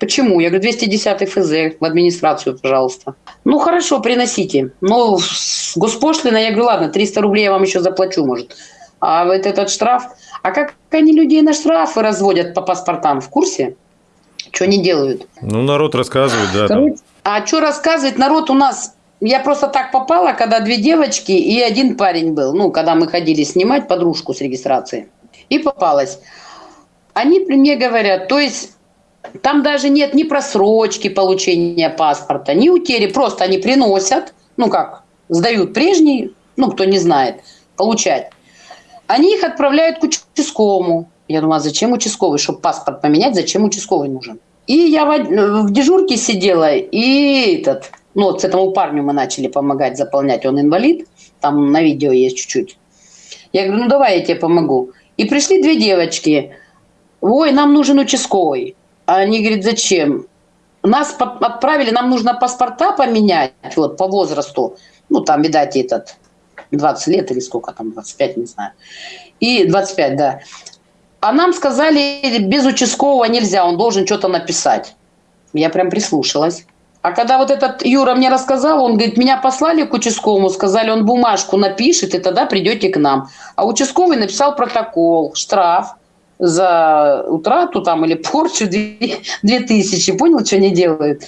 Почему? Я говорю, 210 ФЗ в администрацию, пожалуйста. Ну, хорошо, приносите. Ну, с госпошлиной, я говорю, ладно, 300 рублей я вам еще заплачу, может. А вот этот штраф... А как они людей на штрафы разводят по паспортам, в курсе? Что они делают? Ну, народ рассказывает, да. Короче, а что рассказывать? Народ у нас... Я просто так попала, когда две девочки и один парень был. Ну, когда мы ходили снимать подружку с регистрации и попалась. Они при мне говорят, то есть там даже нет ни просрочки получения паспорта, ни утери, просто они приносят, ну как, сдают прежний, ну кто не знает, получать. Они их отправляют к участковому. Я думаю, а зачем участковый? Чтобы паспорт поменять, зачем участковый нужен? И я в, в дежурке сидела, и этот, ну вот с этому парню мы начали помогать заполнять, он инвалид, там на видео есть чуть-чуть. Я говорю, ну давай я тебе помогу. И пришли две девочки. Ой, нам нужен участковый. А они говорят, зачем? Нас отправили, нам нужно паспорта поменять вот, по возрасту. Ну, там, видать, этот 20 лет или сколько там, 25, не знаю. И 25, да. А нам сказали, без участкового нельзя, он должен что-то написать. Я прям прислушалась. А когда вот этот Юра мне рассказал, он говорит, меня послали к участковому, сказали, он бумажку напишет, и тогда придете к нам. А участковый написал протокол, штраф за утрату там или порчу 2000. Понял, что они делают?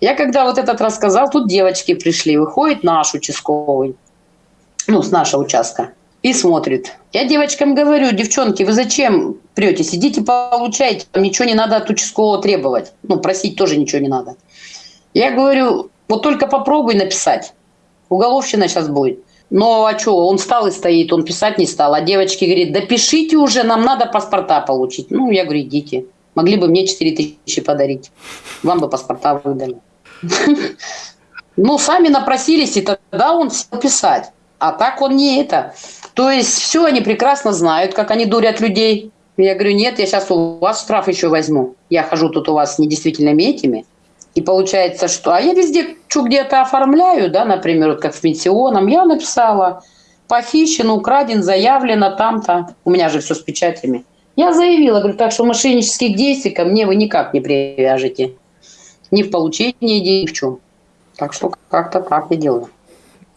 Я когда вот этот рассказал, тут девочки пришли, выходит наш участковый, ну, с нашего участка, и смотрит. Я девочкам говорю, девчонки, вы зачем прете? Сидите, получайте, вам ничего не надо от участкового требовать. Ну, просить тоже ничего не надо. Я говорю, вот только попробуй написать. Уголовщина сейчас будет. Но а что, он встал и стоит, он писать не стал. А девочки говорит, да пишите уже, нам надо паспорта получить. Ну, я говорю, идите. Могли бы мне 4 тысячи подарить. Вам бы паспорта выдали. [LAUGHS] Ну, сами напросились, и тогда он сел писать. А так он не это. То есть все они прекрасно знают, как они дурят людей. Я говорю, нет, я сейчас у вас штраф еще возьму. Я хожу тут у вас с недействительными этими И получается, что... А я везде что где-то оформляю, да, например, вот как в пенсионном, я написала, похищен, украден, заявлено там-то. У меня же все с печатями. Я заявила, говорю, так что мошеннических действий ко мне вы никак не привяжете. Ни в получении ни в чем. Так что как-то так я делаю.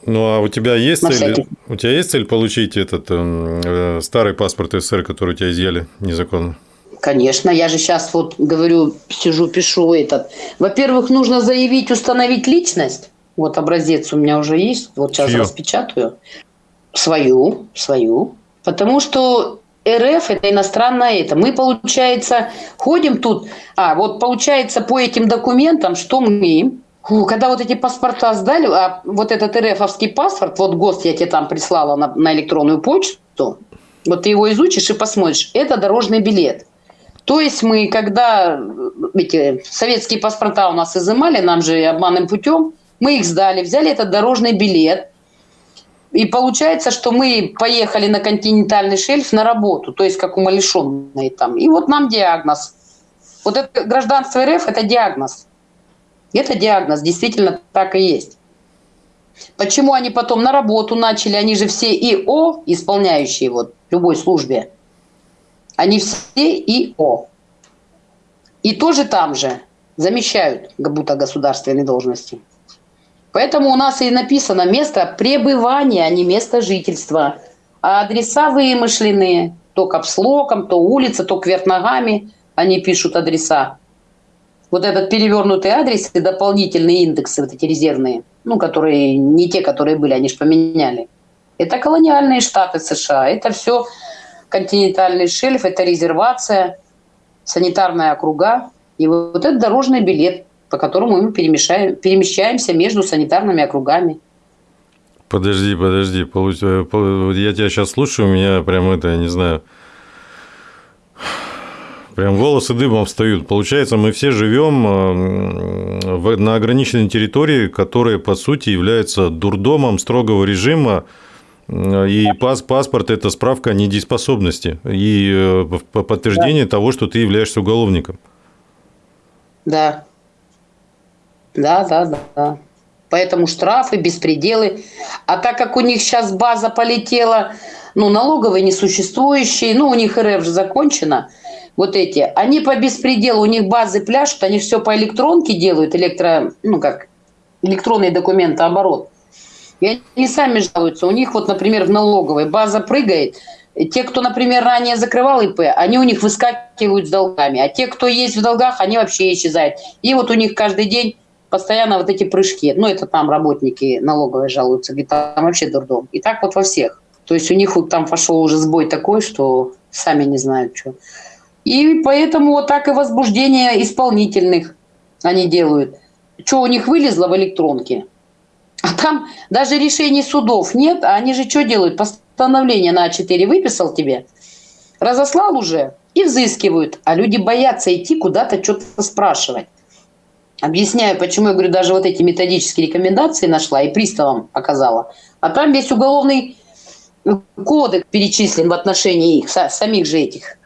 Ну, а у тебя есть цель, у тебя есть цель получить этот э, старый паспорт СССР, который у тебя изъяли незаконно? Конечно, я же сейчас вот говорю, сижу, пишу этот. Во-первых, нужно заявить, установить личность. Вот образец у меня уже есть, вот сейчас Чью? распечатаю. Свою, свою. Потому что РФ это иностранное это. Мы, получается, ходим тут, а вот получается по этим документам, что мы когда вот эти паспорта сдали, а вот этот РФовский паспорт, вот ГОСТ я тебе там прислала на, на электронную почту, вот ты его изучишь и посмотришь, это дорожный билет. То есть мы, когда эти советские паспорта у нас изымали, нам же обманным путем, мы их сдали, взяли этот дорожный билет, и получается, что мы поехали на континентальный шельф на работу, то есть как умалишенные там. И вот нам диагноз. Вот это гражданство РФ – это диагноз. Это диагноз, действительно так и есть. Почему они потом на работу начали? Они же все ИО, исполняющие вот любой службе. Они все ИО. И тоже там же замещают как будто государственные должности. Поэтому у нас и написано место пребывания, а не место жительства. А адреса вымышленные. То капслоком, то улица, то кверх ногами они пишут адреса вот этот перевернутый адрес и дополнительные индексы, вот эти резервные, ну, которые не те, которые были, они же поменяли. Это колониальные штаты США, это все континентальный шельф, это резервация, санитарная округа. И вот этот дорожный билет, по которому мы перемещаем, перемещаемся между санитарными округами. Подожди, подожди, э, я тебя сейчас слушаю, у меня прям это, я не знаю, Прям волосы дыбом встают. Получается, мы все живем э, на ограниченной территории, которая, по сути, является дурдомом строгого режима, э, и пас, паспорт – это справка о недееспособности и э, подтверждение да. того, что ты являешься уголовником. Да. Да, да, да. Поэтому штрафы, беспределы. А так как у них сейчас база полетела, ну, налоговые несуществующие, ну, у них РФ же закончена – вот эти, они по беспределу, у них базы пляшут, они все по электронке делают, электро, ну как, электронные документы, оборот. И они сами жалуются. У них вот, например, в налоговой база прыгает. Те, кто, например, ранее закрывал ИП, они у них выскакивают с долгами. А те, кто есть в долгах, они вообще исчезают. И вот у них каждый день постоянно вот эти прыжки. Ну, это там работники налоговой жалуются, говорят, там вообще дурдом. И так вот во всех. То есть у них вот там пошел уже сбой такой, что сами не знают, что. И поэтому вот так и возбуждение исполнительных они делают. Что у них вылезло в электронке? А там даже решений судов нет, а они же что делают? Постановление на А4 выписал тебе, разослал уже и взыскивают. А люди боятся идти куда-то что-то спрашивать. Объясняю, почему я говорю, даже вот эти методические рекомендации нашла и приставам показала. А там весь уголовный кодекс перечислен в отношении их, самих же этих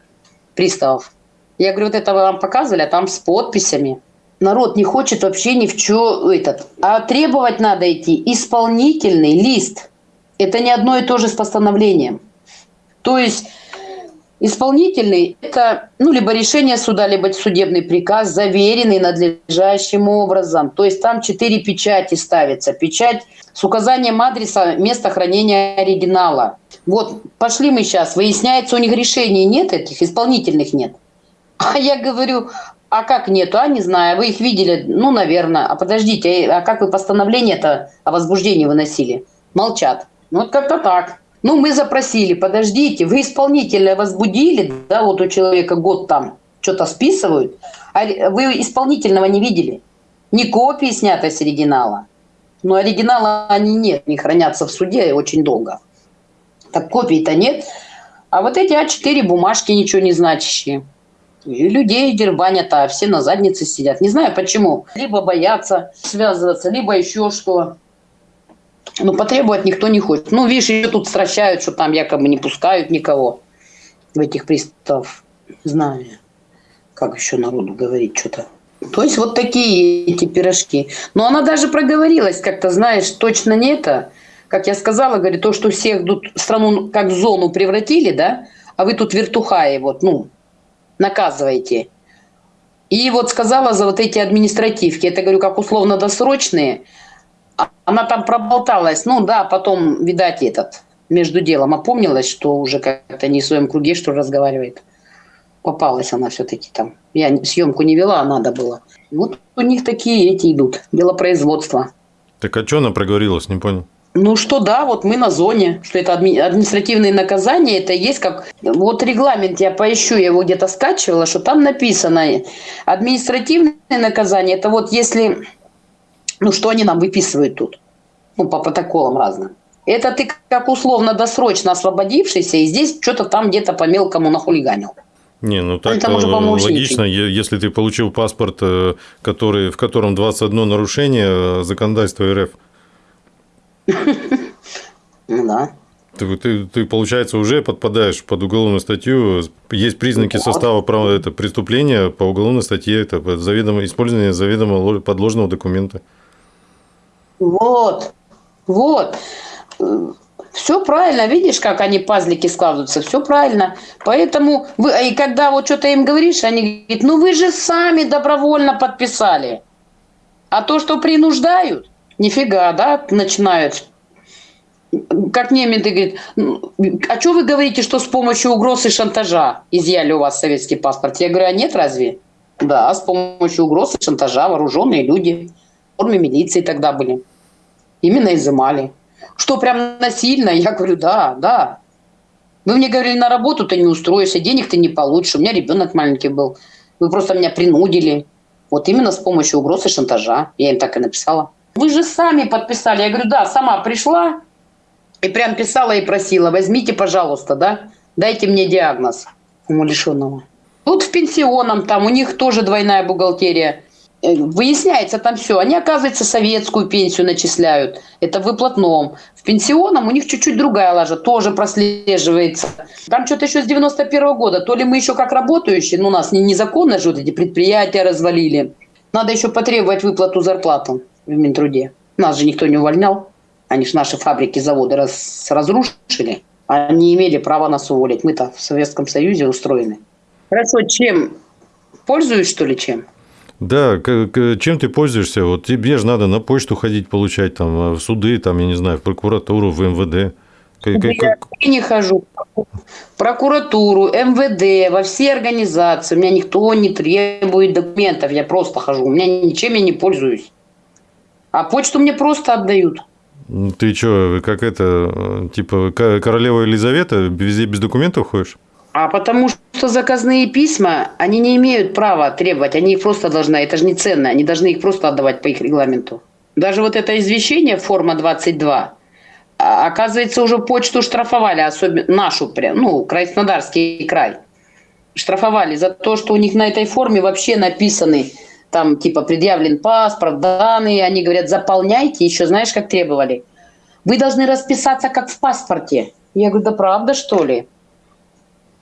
приставов. Я говорю, вот это вы вам показывали, а там с подписями. Народ не хочет вообще ни в чё этот. А требовать надо идти исполнительный лист. Это не одно и то же с постановлением. То есть исполнительный – это ну, либо решение суда, либо судебный приказ, заверенный надлежащим образом. То есть там четыре печати ставятся. Печать с указанием адреса места хранения оригинала. Вот пошли мы сейчас, выясняется, у них решений нет этих, исполнительных нет. [LAUGHS] А я говорю, а как нету? А не знаю, вы их видели? Ну, наверное. А подождите, а как вы постановление-то о возбуждении выносили? Молчат. Ну, вот как-то так. Ну, мы запросили, подождите, вы исполнителя возбудили, да, вот у человека год там что-то списывают, а вы исполнительного не видели? Ни копии снятой с оригинала. Но оригинала они нет, они хранятся в суде очень долго. Так копий-то нет. А вот эти А4 бумажки ничего не значащие. И людей дербанят, а все на заднице сидят. Не знаю почему. Либо боятся связываться, либо еще что. Но потребовать никто не хочет. Ну, видишь, ее тут стращают, что там якобы не пускают никого в этих приставов. Знаю, как еще народу говорить что-то. То есть вот такие эти пирожки. Но она даже проговорилась как-то, знаешь, точно не это. Как я сказала, говорит, то, что всех тут страну как зону превратили, да, а вы тут вертухаи, вот, ну, наказываете. И вот сказала за вот эти административки, это, говорю, как условно-досрочные, она там проболталась, ну да, потом, видать, этот, между делом опомнилась, что уже как-то не в своем круге, что разговаривает. Попалась она все-таки там. Я съемку не вела, а надо было. Вот у них такие эти идут, дело производства. Так а что она проговорилась, не понял? Ну что да, вот мы на зоне, что это адми- административные наказания, это есть как... Вот регламент, я поищу, я его где-то скачивала, что там написано, административные наказания, это вот если... Ну что они нам выписывают тут? Ну по протоколам разным. Это ты как условно-досрочно освободившийся, и здесь что-то там где-то по мелкому нахулиганил. Не, ну так это может логично, если ты получил паспорт, э, который, в котором 21 нарушение э, законодательства РФ. [LAUGHS] Ну да. Ты, ты, ты, получается, уже подпадаешь под уголовную статью. Есть признаки состава права это преступления по уголовной статье, это заведомо, использование заведомо подложного документа. Вот, вот. Все правильно, видишь, как они пазлики складываются, все правильно. Поэтому, вы, и когда вот что-то им говоришь, они говорят, ну вы же сами добровольно подписали. А то, что принуждают, нифига, да, начинают. Как немец говорит, «Ну, а что вы говорите, что с помощью угроз и шантажа изъяли у вас советский паспорт? Я говорю, а нет разве? Да, с помощью угроз и шантажа вооруженные люди форме милиции тогда были. Именно изымали. Что прям насильно? Я говорю, да, да. Вы мне говорили, на работу ты не устроишься, денег ты не получишь. У меня ребенок маленький был. Вы просто меня принудили. Вот именно с помощью угроз и шантажа. Я им так и написала. Вы же сами подписали. Я говорю, да, сама пришла и прям писала и просила, возьмите, пожалуйста, да, дайте мне диагноз умалишенного. Тут в пенсионном, там у них тоже двойная бухгалтерия. Э, выясняется там все. Они, оказывается, советскую пенсию начисляют. Это в выплатном. В пенсионном у них чуть-чуть другая лажа, тоже прослеживается. Там что-то еще с 91 -го года. То ли мы еще как работающие, ну, нас незаконно же вот эти предприятия развалили. Надо еще потребовать выплату зарплаты в Минтруде. Нас же никто не увольнял. Они же наши фабрики, заводы раз, разрушили. Они имели право нас уволить. Мы-то в Советском Союзе устроены. Хорошо, чем? Пользуюсь, что ли, чем? Да, чем ты пользуешься? Вот тебе же надо на почту ходить, получать там в суды, там, я не знаю, в прокуратуру, в МВД. Как, я как... не хожу прокуратуру, МВД, во все организации. У меня никто не требует документов, я просто хожу. У меня ничем я не пользуюсь. А почту мне просто отдают. Ты что, как это, типа королева Елизавета, везде без документов ходишь? А потому что заказные письма, они не имеют права требовать, они их просто должны, это же не ценно, они должны их просто отдавать по их регламенту. Даже вот это извещение, форма 22, а, оказывается, уже почту штрафовали, особенно нашу, ну, Краснодарский край. Штрафовали за то, что у них на этой форме вообще написаны, там, типа, предъявлен паспорт, данные, они говорят, заполняйте, еще знаешь, как требовали? Вы должны расписаться, как в паспорте. Я говорю, да правда, что ли?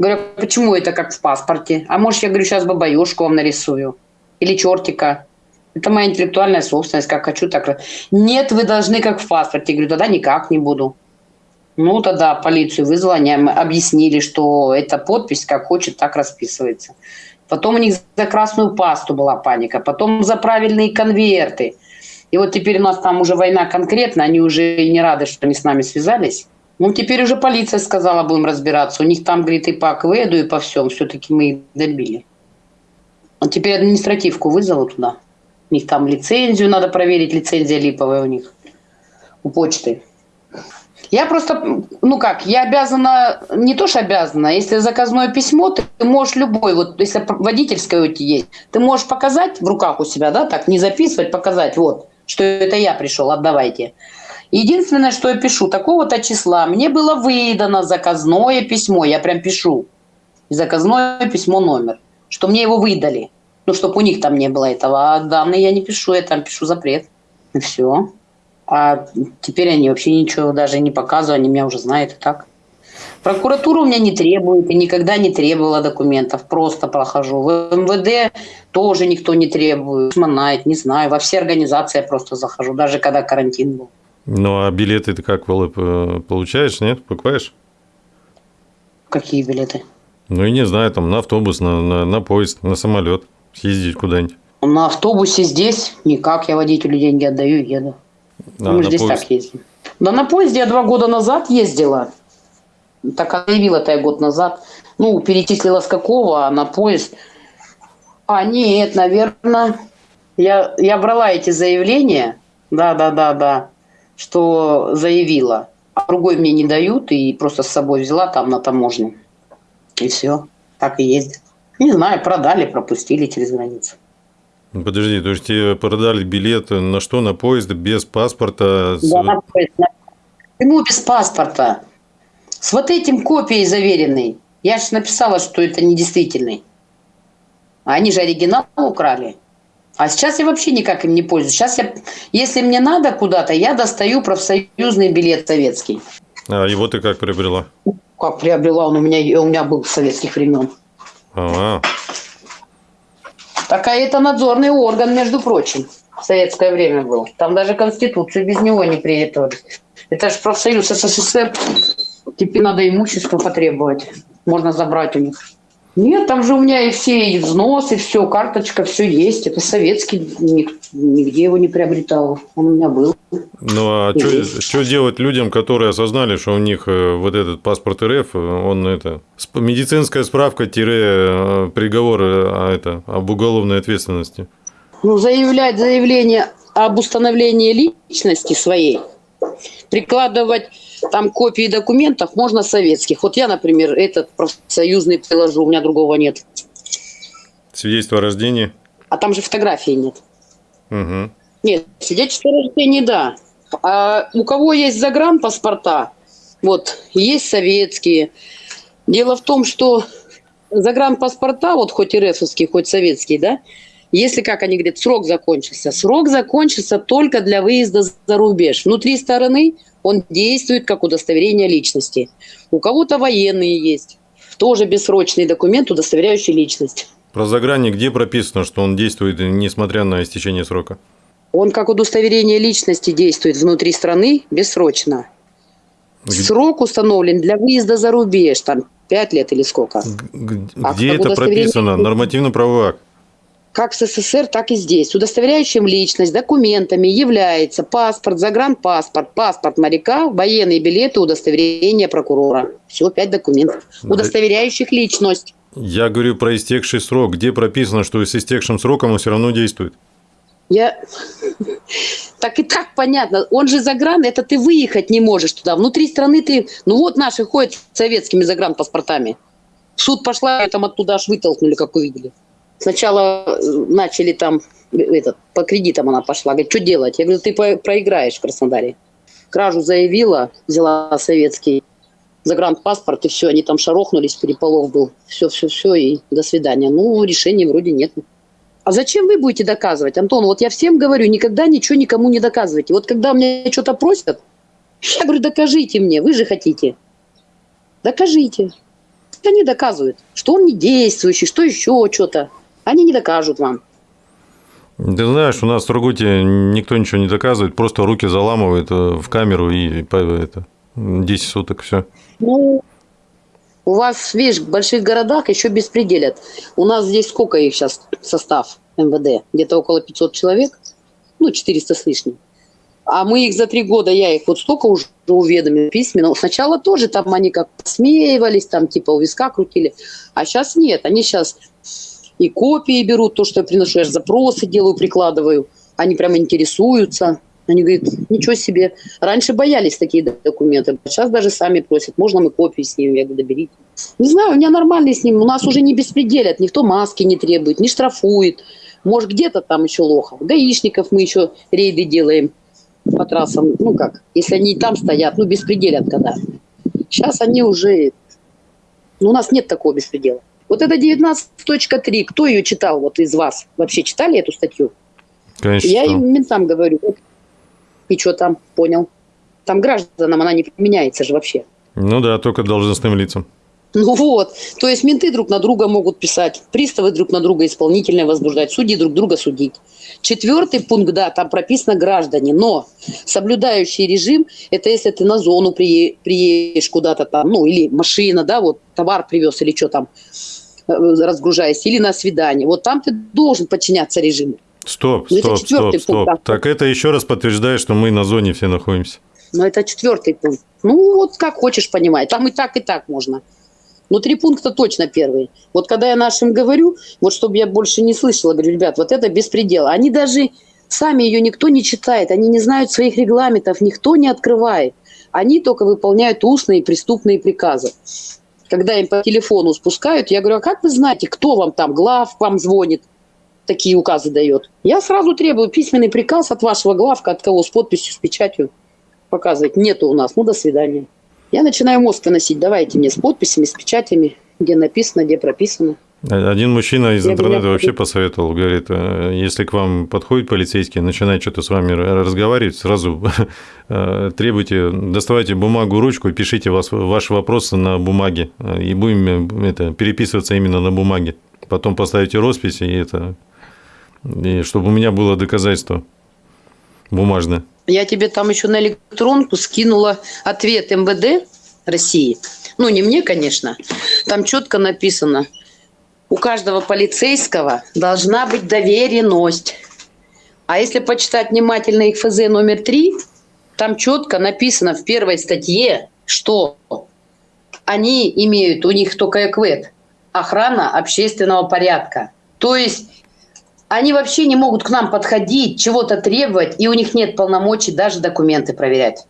Говорю, почему это как в паспорте? А может, я говорю, сейчас бабаюшку вам нарисую? Или чертика? Это моя интеллектуальная собственность, как хочу, так... Нет, вы должны как в паспорте. Я говорю, тогда никак не буду. Ну, тогда полицию вызвала, они объяснили, что эта подпись как хочет, так расписывается. Потом у них за красную пасту была паника, потом за правильные конверты. И вот теперь у нас там уже война конкретно, они уже не рады, что они с нами связались. Ну, теперь уже полиция сказала, будем разбираться. У них там, говорит, и по КВЭДу, и по всем. Все-таки мы их добили. А теперь административку вызову туда. У них там лицензию надо проверить, лицензия липовая у них. У почты. Я просто, ну как, я обязана, не то что обязана, если заказное письмо, ты, ты можешь любой, вот если водительское у тебя есть, ты можешь показать в руках у себя, да, так, не записывать, показать, вот, что это я пришел, отдавайте. Единственное, что я пишу, такого-то числа мне было выдано заказное письмо, я прям пишу, заказное письмо номер, что мне его выдали, ну, чтобы у них там не было этого, а данные я не пишу, я там пишу запрет, и все. А теперь они вообще ничего даже не показывают, они меня уже знают и так. Прокуратура у меня не требует и никогда не требовала документов. Просто прохожу. В МВД тоже никто не требует. Манает, не знаю. Во все организации я просто захожу, даже когда карантин был. Ну, а билеты ты как, э, получаешь, нет? Покупаешь? Какие билеты? Ну, и не знаю, там на автобус, на, на, на поезд, на самолет съездить куда-нибудь. На автобусе здесь никак. Я водителю деньги отдаю и еду. А, Мы на здесь поезд. так ездим. Да на поезде я два года назад ездила. Так заявила-то я год назад. Ну, перечислила с какого, а на поезд. А, нет, наверное. Я, я брала эти заявления. Да, да, да, да. Что заявила. А другой мне не дают. И просто с собой взяла там на таможню. И все. Так и ездит. Не знаю, продали, пропустили через границу. Ну, Подожди, то есть тебе продали билет на что? На поезд без паспорта? с- Да, на поезд, Почему без паспорта? С вот этим копией заверенной. Я же написала, что это недействительный. А они же оригинал украли. А сейчас я вообще никак им не пользуюсь. Сейчас я, если мне надо куда-то, я достаю профсоюзный билет советский. А его ты как приобрела? Как приобрела он у меня, у меня был с советских времен. А, Такая это надзорный орган, между прочим. В советское время был. Там даже Конституцию без него не приветовали. Это же профсоюз СССР. Теперь надо имущество потребовать. Можно забрать у них. Нет, там же у меня и все, и взносы, все, карточка, все есть. Это советский, нигде его не приобретал. Он у меня был. ну а что делать людям, которые осознали, что у них э, вот этот паспорт РФ, э, он это медицинская справка тире э, приговор э, а это об уголовной ответственности. Ну, заявлять заявление об установлении личности своей, прикладывать там копии документов можно советских. Вот я, например, этот профсоюзный приложу, у меня другого нет. Свидетельство о рождении. А там же фотографии нет. Угу. Нет, свидетельство о рождении, да. А у кого есть загранпаспорта, вот, есть советские. Дело в том, что загранпаспорта, вот хоть РФовские, хоть советские, да, если, как они говорят, срок закончился. Срок закончится только для выезда за рубеж. Внутри стороны он действует как удостоверение личности. У кого-то военные есть. Тоже бессрочный документ, удостоверяющий личность. Про загранник где прописано, что он действует, несмотря на истечение срока? Он как удостоверение личности действует внутри страны бессрочно. Срок установлен для выезда за рубеж, там 5 лет или сколько. А Где как это прописано? Нормативно-правовой акт. Как в СССР, так и здесь. Удостоверяющим личность документами является паспорт, загранпаспорт, паспорт моряка, военные билеты, удостоверение прокурора. Всего пять документов, удостоверяющих личность. Я говорю про истекший срок. Где прописано, что с истекшим сроком он все равно действует? Я... [LAUGHS] Так и так понятно. Он же загран, это ты выехать не можешь туда. Внутри страны ты... Ну вот наши ходят с советскими загранпаспортами. В суд пошла, и там оттуда аж вытолкнули, как увидели. Сначала э, начали там, э, этот, по кредитам она пошла. Говорит, что делать? Я говорю, ты проиграешь в Краснодаре. Кражу заявила, взяла советский загранпаспорт, и все, они там шарохнулись, переполох был. Все, все, все, и до свидания. Ну, решения вроде нет. А зачем вы будете доказывать, Антон? Вот я всем говорю, никогда ничего никому не доказывайте. Вот когда мне что-то просят, я говорю, докажите мне, вы же хотите. Докажите. Они доказывают, что он не действующий, что еще что-то. Они не докажут вам. Ты знаешь, у нас в Сургуте никто ничего не доказывает, просто руки заламывают э, в камеру и это, 10 суток все. Ну, у вас, видишь, в больших городах еще беспределят. У нас здесь сколько их сейчас состав МВД? Где-то около 500 человек, ну, 400 с лишним. А мы их за три года, я их вот столько уже уведомил письменно. Сначала тоже там они как смеивались, там типа у виска крутили. А сейчас нет, они сейчас и копии берут, то, что я приношу, я же запросы делаю, прикладываю. Они прямо интересуются. Они говорят, ничего себе. Раньше боялись такие документы. Сейчас даже сами просят, можно мы копию снимем? Я говорю, да берите. Не знаю, у меня нормальный с ним. У нас уже не беспределят. Никто маски не требует, не штрафует. Может, где-то там еще лохов. Гаишников мы еще рейды делаем по трассам. Ну как, если они там стоят, ну беспределят когда. Сейчас они уже... Ну, у нас нет такого беспредела. Вот это 19.3, кто ее читал вот из вас? Вообще читали эту статью? Конечно, Я читал. им ментам говорю. И что там? Понял. Там гражданам она не применяется же вообще. Ну да, только должностным лицам. Ну вот, то есть менты друг на друга могут писать, приставы друг на друга исполнительное возбуждать, судьи друг друга судить. Четвертый пункт, да, там прописано граждане, но соблюдающий режим, это если ты на зону приедешь куда-то там, ну или машина, да, вот товар привез или что там, разгружаясь, или на свидание. Вот там ты должен подчиняться режиму. Стоп, ну, стоп, стоп, стоп. Пункт, так это еще раз подтверждает, что мы на зоне все находимся. Но это четвертый пункт. Ну, вот как хочешь понимать. Там и так, и так можно. Но три пункта точно первые. Вот когда я нашим говорю, вот чтобы я больше не слышала, говорю, ребят, вот это беспредел. Они даже, сами ее никто не читает, они не знают своих регламентов, никто не открывает. Они только выполняют устные преступные приказы. Когда им по телефону спускают, я говорю, а как вы знаете, кто вам там, глав вам звонит, такие указы дает? Я сразу требую письменный приказ от вашего главка, от кого, с подписью, с печатью показывать. Нету у нас, ну до свидания. Я начинаю мозг выносить, давайте мне с подписями, с печатями, где написано, где прописано. Один мужчина из интернета вообще посоветовал, говорит, э, если к вам подходит полицейский, начинает что-то с вами разговаривать, сразу [LAUGHS] э, требуйте, доставайте бумагу, ручку и пишите вас, ваши вопросы на бумаге, э, и будем это, переписываться именно на бумаге. Потом поставите роспись, и это, и чтобы у меня было доказательство бумажное. Я тебе там еще на электронку скинула ответ МВД России. Ну, не мне, конечно. Там четко написано, у каждого полицейского должна быть доверенность. А если почитать внимательно их ФЗ номер три, там четко написано в первой статье, что они имеют, у них только ЭКВЭД, охрана общественного порядка. То есть они вообще не могут к нам подходить, чего-то требовать, и у них нет полномочий даже документы проверять.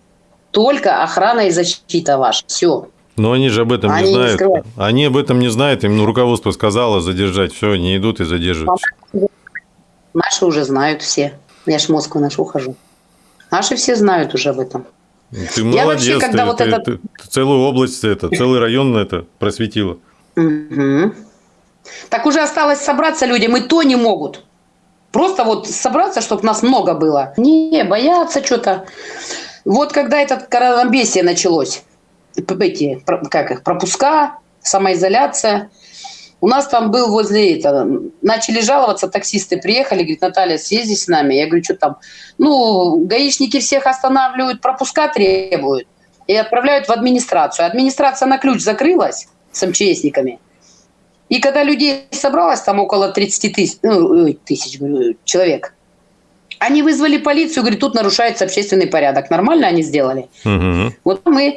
Только охрана и защита ваша. Все. Но они же об этом они не знают. Не они об этом не знают. Им ну, руководство сказало задержать. Все, они идут и задерживают. Наши уже знают все. Я ж в Москву нашу хожу. Наши все знают уже об этом. Ты молодец. Я вообще, когда ты, вот ты, это... ты, ты целую область, это, целый район это просветила. Угу. Так уже осталось собраться людям, и то не могут. Просто вот собраться, чтобы нас много было. Не, боятся что-то. Вот когда этот коронабесие началось, эти, как их, пропуска, самоизоляция, у нас там был возле этого, начали жаловаться, таксисты приехали, говорит, Наталья, съезди с нами. Я говорю, что там? Ну, гаишники всех останавливают, пропуска требуют и отправляют в администрацию. Администрация на ключ закрылась с МЧСниками – и когда людей собралось там около 30 тысяч, ну, тысяч человек, они вызвали полицию, говорят, тут нарушается общественный порядок. Нормально они сделали? Угу. Вот мы...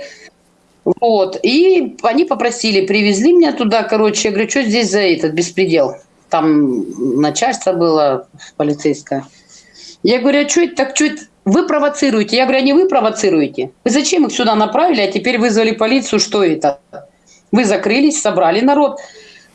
Вот. И они попросили, привезли меня туда, короче, я говорю, что здесь за этот беспредел? Там начальство было полицейское. Я говорю, а что это так, что это? Вы провоцируете. Я говорю, а не вы провоцируете. Вы зачем их сюда направили, а теперь вызвали полицию, что это? Вы закрылись, собрали народ.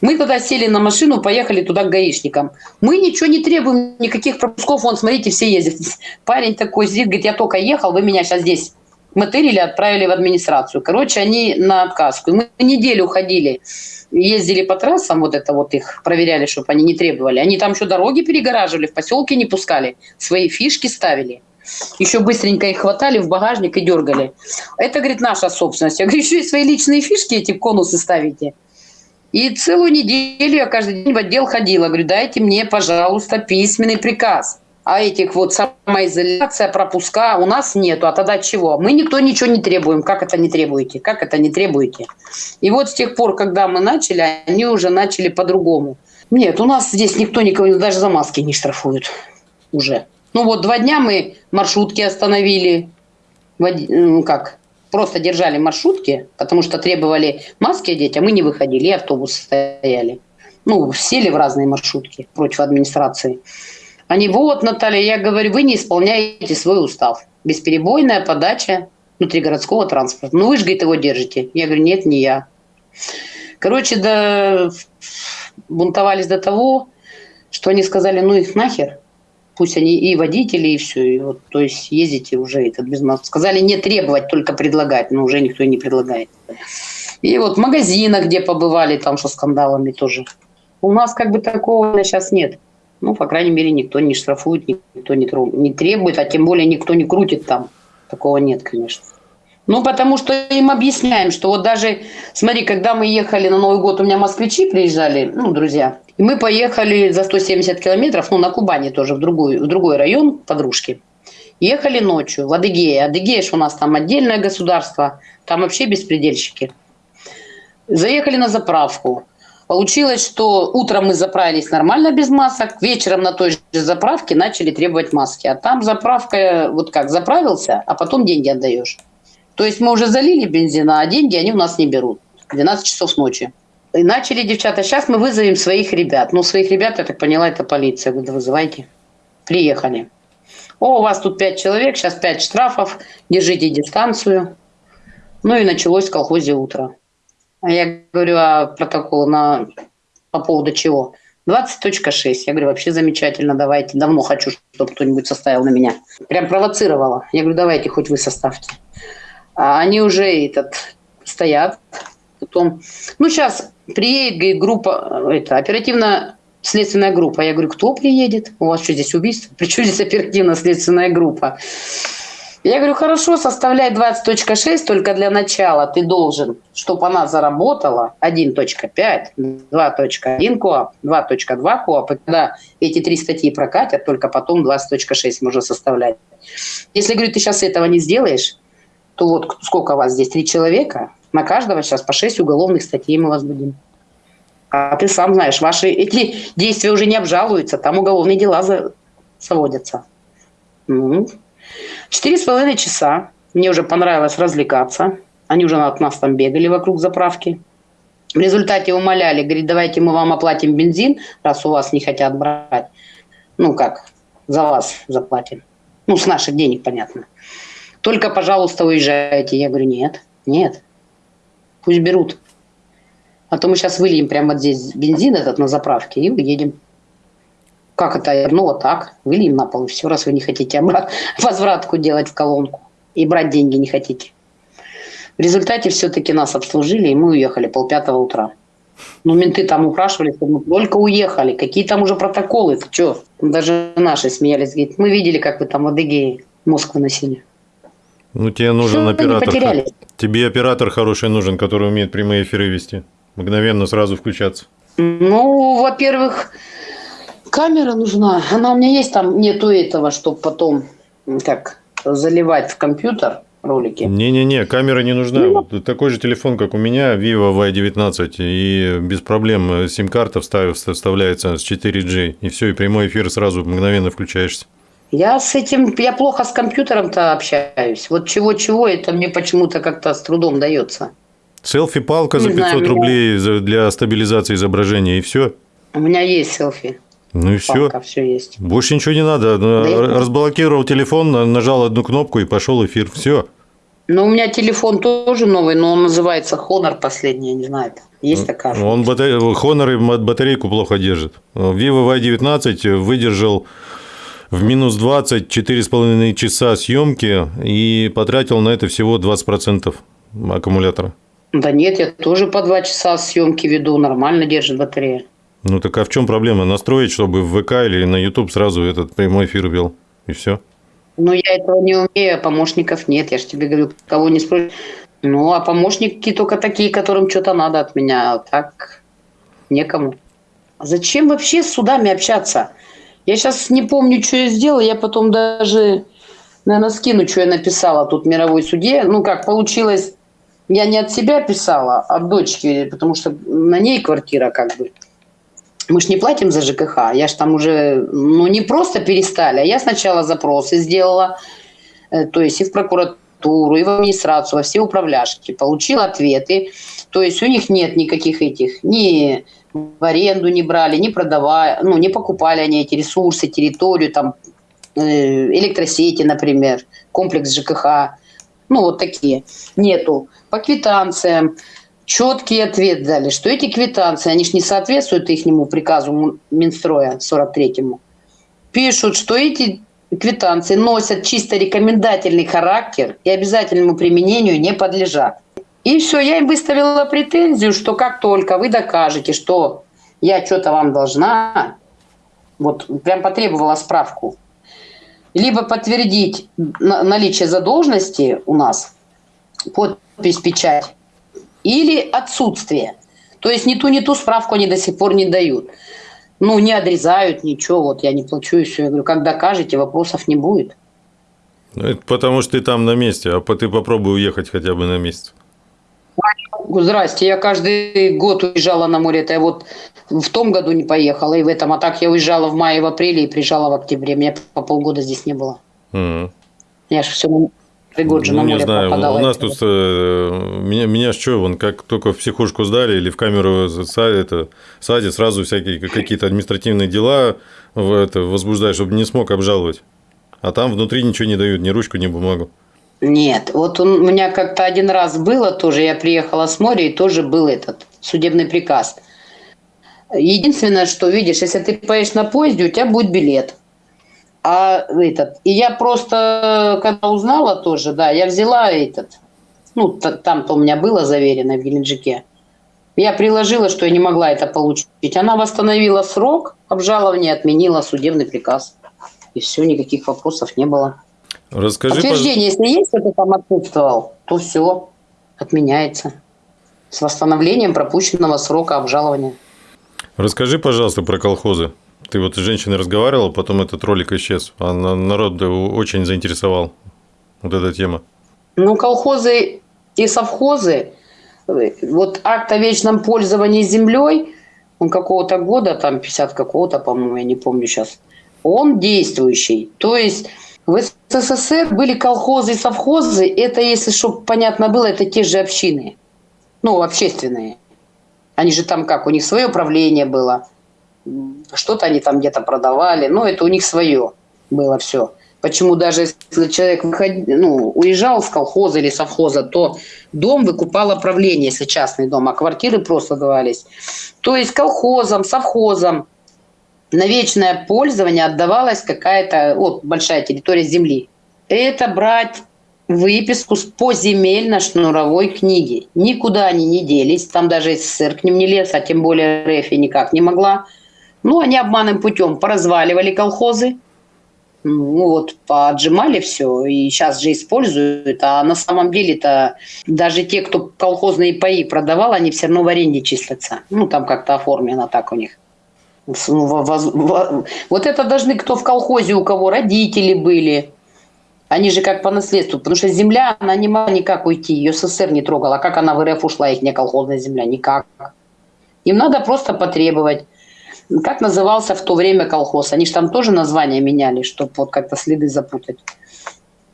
Мы тогда сели на машину, поехали туда к гаишникам. Мы ничего не требуем, никаких пропусков. Вон, смотрите, все ездят. [LAUGHS] Парень такой сидит, говорит, я только ехал, вы меня сейчас здесь мотырили, отправили в администрацию. Короче, они на отказку. Мы неделю ходили, ездили по трассам, вот это вот их проверяли, чтобы они не требовали. Они там еще дороги перегораживали, в поселке не пускали, свои фишки ставили. Еще быстренько их хватали в багажник и дергали. Это, говорит, наша собственность. Я говорю, еще и свои личные фишки эти конусы ставите. И целую неделю я каждый день в отдел ходила. Говорю, дайте мне, пожалуйста, письменный приказ. А этих вот самоизоляция, пропуска у нас нету. А тогда чего? Мы никто ничего не требуем. Как это не требуете? Как это не требуете? И вот с тех пор, когда мы начали, они уже начали по-другому. Нет, у нас здесь никто никого даже за маски не штрафует уже. Ну вот два дня мы маршрутки остановили. Ну как? просто держали маршрутки, потому что требовали маски одеть, а мы не выходили, и автобусы стояли. Ну, сели в разные маршрутки против администрации. Они, вот, Наталья, я говорю, вы не исполняете свой устав. Бесперебойная подача внутригородского транспорта. Ну, вы же, говорит, его держите. Я говорю, нет, не я. Короче, да, бунтовались до того, что они сказали, ну их нахер пусть они и водители, и все. И вот, то есть ездите уже этот без маски. Сказали не требовать, только предлагать, но уже никто не предлагает. И вот в магазинах, где побывали, там со скандалами тоже. У нас как бы такого сейчас нет. Ну, по крайней мере, никто не штрафует, никто не, не требует, а тем более никто не крутит там. Такого нет, конечно. Ну, потому что им объясняем, что вот даже, смотри, когда мы ехали на Новый год, у меня москвичи приезжали, ну, друзья, и мы поехали за 170 километров, ну, на Кубани тоже, в другой, в другой район подружки. Ехали ночью в Адыгее. Адыгея у нас там отдельное государство, там вообще беспредельщики. Заехали на заправку. Получилось, что утром мы заправились нормально без масок, вечером на той же заправке начали требовать маски. А там заправка, вот как, заправился, а потом деньги отдаешь. То есть мы уже залили бензина, а деньги они у нас не берут. 12 часов ночи. И начали девчата, сейчас мы вызовем своих ребят. Ну, своих ребят, я так поняла, это полиция. Говорю, да вызывайте. Приехали. О, у вас тут пять человек, сейчас пять штрафов, держите дистанцию. Ну и началось в колхозе утро. А я говорю, а протокол на... по поводу чего? 20.6. Я говорю, вообще замечательно, давайте. Давно хочу, чтобы кто-нибудь составил на меня. Прям провоцировала. Я говорю, давайте, хоть вы составьте. А они уже этот, стоят. Потом, ну, сейчас приедет группа, это, оперативно следственная группа. Я говорю, кто приедет? У вас что, здесь убийство? Причем здесь оперативно-следственная группа? Я говорю, хорошо, составляй 20.6, только для начала ты должен, чтобы она заработала 1.5, 2.1 КОАП, 2.2 КОАП, и когда эти три статьи прокатят, только потом 20.6 можно составлять. Если, говорю, ты сейчас этого не сделаешь, то вот сколько у вас здесь, три человека, на каждого сейчас по 6 уголовных статей мы вас будем. А ты сам знаешь, ваши эти действия уже не обжалуются, там уголовные дела за... заводятся. Ну, четыре с половиной часа. Мне уже понравилось развлекаться. Они уже от нас там бегали вокруг заправки. В результате умоляли, говорит, давайте мы вам оплатим бензин, раз у вас не хотят брать. Ну как, за вас заплатим. Ну, с наших денег, понятно. Только, пожалуйста, уезжайте. Я говорю, нет, нет. Пусть берут. А то мы сейчас выльем прямо здесь бензин этот на заправке и уедем. Как это? Ну, вот так. Выльем на пол, и все, раз вы не хотите обрат... [LAUGHS] возвратку делать в колонку. И брать деньги не хотите. В результате все-таки нас обслужили, и мы уехали полпятого утра. Ну, менты там упрашивали, мы только уехали. Какие там уже протоколы? Ты что? Даже наши смеялись. Говорит, мы видели, как вы там в Адыгее мозг выносили. Ну, тебе нужен Все оператор. Тебе оператор хороший нужен, который умеет прямые эфиры вести мгновенно сразу включаться? Ну, во-первых, камера нужна. Она у меня есть, там нету этого, чтобы потом как заливать в компьютер ролики. Не-не-не, камера не нужна. Ну, вот такой же телефон, как у меня, Vivo Y19, и без проблем сим-карта вставляется с 4G, и все, и прямой эфир сразу мгновенно включаешься. Я с этим, я плохо с компьютером-то общаюсь. Вот чего-чего, это мне почему-то как-то с трудом дается. Селфи-палка за 500 знаю, рублей для стабилизации изображения, и все. У меня есть селфи. Ну и все. все есть. Больше ничего не надо. Да Разблокировал телефон, нажал одну кнопку и пошел эфир. Все. Ну, у меня телефон тоже новый, но он называется Honor последний, я не знаю. Есть такая. Он батаре... Honor батарейку плохо держит. Vivo Y19 выдержал в минус 20 4,5 часа съемки и потратил на это всего 20% аккумулятора. Да нет, я тоже по два часа съемки веду, нормально держит батарея. Ну так а в чем проблема? Настроить, чтобы в ВК или на YouTube сразу этот прямой эфир вел, и все. Ну я этого не умею, а помощников нет. Я же тебе говорю, кого не спросишь. Ну, а помощники только такие, которым что-то надо от меня. Так некому. Зачем вообще с судами общаться? Я сейчас не помню, что я сделала. Я потом даже, наверное, скину, что я написала тут мировой суде. Ну, как получилось, я не от себя писала, а от дочки, потому что на ней квартира как бы. Мы ж не платим за ЖКХ, я ж там уже, ну не просто перестали, а я сначала запросы сделала, э, то есть и в прокуратуру, и в администрацию, во все управляшки, получила ответы, то есть у них нет никаких этих, ни в аренду не брали, не продавали, ну не покупали они эти ресурсы, территорию, там э, электросети, например, комплекс ЖКХ, ну вот такие, нету. По квитанциям четкий ответ дали, что эти квитанции, они же не соответствуют ихнему приказу Минстроя 43-му. Пишут, что эти квитанции носят чисто рекомендательный характер и обязательному применению не подлежат. И все, я им выставила претензию, что как только вы докажете, что я что-то вам должна, вот прям потребовала справку, либо подтвердить наличие задолженности у нас, подпись, печать, или отсутствие. То есть ни ту, ни ту справку они до сих пор не дают. Ну, не отрезают, ничего, вот я не плачу и все. Я говорю, как докажете, вопросов не будет. Ну, это потому что ты там на месте, а ты попробуй уехать хотя бы на месяц. Здрасте, я каждый год уезжала на море. Это я вот в том году не поехала, и в этом. А так я уезжала в мае, в апреле и приезжала в октябре. Меня по полгода здесь не было. Угу. Я же все пригоджу ну, на море не знаю, попадала. у нас тут э, меня, меня что, вон как только в психушку сдали или в камеру это, садят, сразу всякие какие-то административные дела в это, возбуждают, чтобы не смог обжаловать. А там внутри ничего не дают, ни ручку, ни бумагу. Нет, вот он, у меня как-то один раз было тоже, я приехала с моря, и тоже был этот судебный приказ. Единственное, что видишь, если ты поедешь на поезде, у тебя будет билет. А этот, и я просто, когда узнала тоже, да, я взяла этот, ну, там-то у меня было заверено в Геленджике. Я приложила, что я не могла это получить. Она восстановила срок обжалования, отменила судебный приказ. И все, никаких вопросов не было. Расскажи, Подтверждение, пож... если есть, что ты там отсутствовал, то все отменяется. С восстановлением пропущенного срока обжалования. Расскажи, пожалуйста, про колхозы. Ты вот с женщиной разговаривал, потом этот ролик исчез. А народ очень заинтересовал вот эта тема. Ну, колхозы и совхозы, вот акт о вечном пользовании землей, он какого-то года, там 50 какого-то, по-моему, я не помню сейчас, он действующий. То есть в СССР были колхозы и совхозы, это, если чтобы понятно было, это те же общины, ну, общественные. Они же там как, у них свое правление было, что-то они там где-то продавали, ну, это у них свое было все. Почему даже если человек выход... ну, уезжал с колхоза или совхоза, то дом выкупало правление, если частный дом, а квартиры просто давались. То есть колхозам, совхозам на вечное пользование отдавалась какая-то вот, большая территория земли. Это брать выписку с поземельно-шнуровой книги. Никуда они не делись, там даже СССР к ним не лез, а тем более РФ никак не могла. Ну, они обманным путем поразваливали колхозы, ну вот, поотжимали все, и сейчас же используют, а на самом деле-то даже те, кто колхозные паи продавал, они все равно в аренде числятся. Ну, там как-то оформлено так у них. Вот это должны кто в колхозе, у кого родители были. Они же как по наследству. Потому что земля, она не могла никак уйти. Ее СССР не трогала. Как она в РФ ушла, их не колхозная земля? Никак. Им надо просто потребовать. Как назывался в то время колхоз? Они же там тоже название меняли, чтобы вот как-то следы запутать.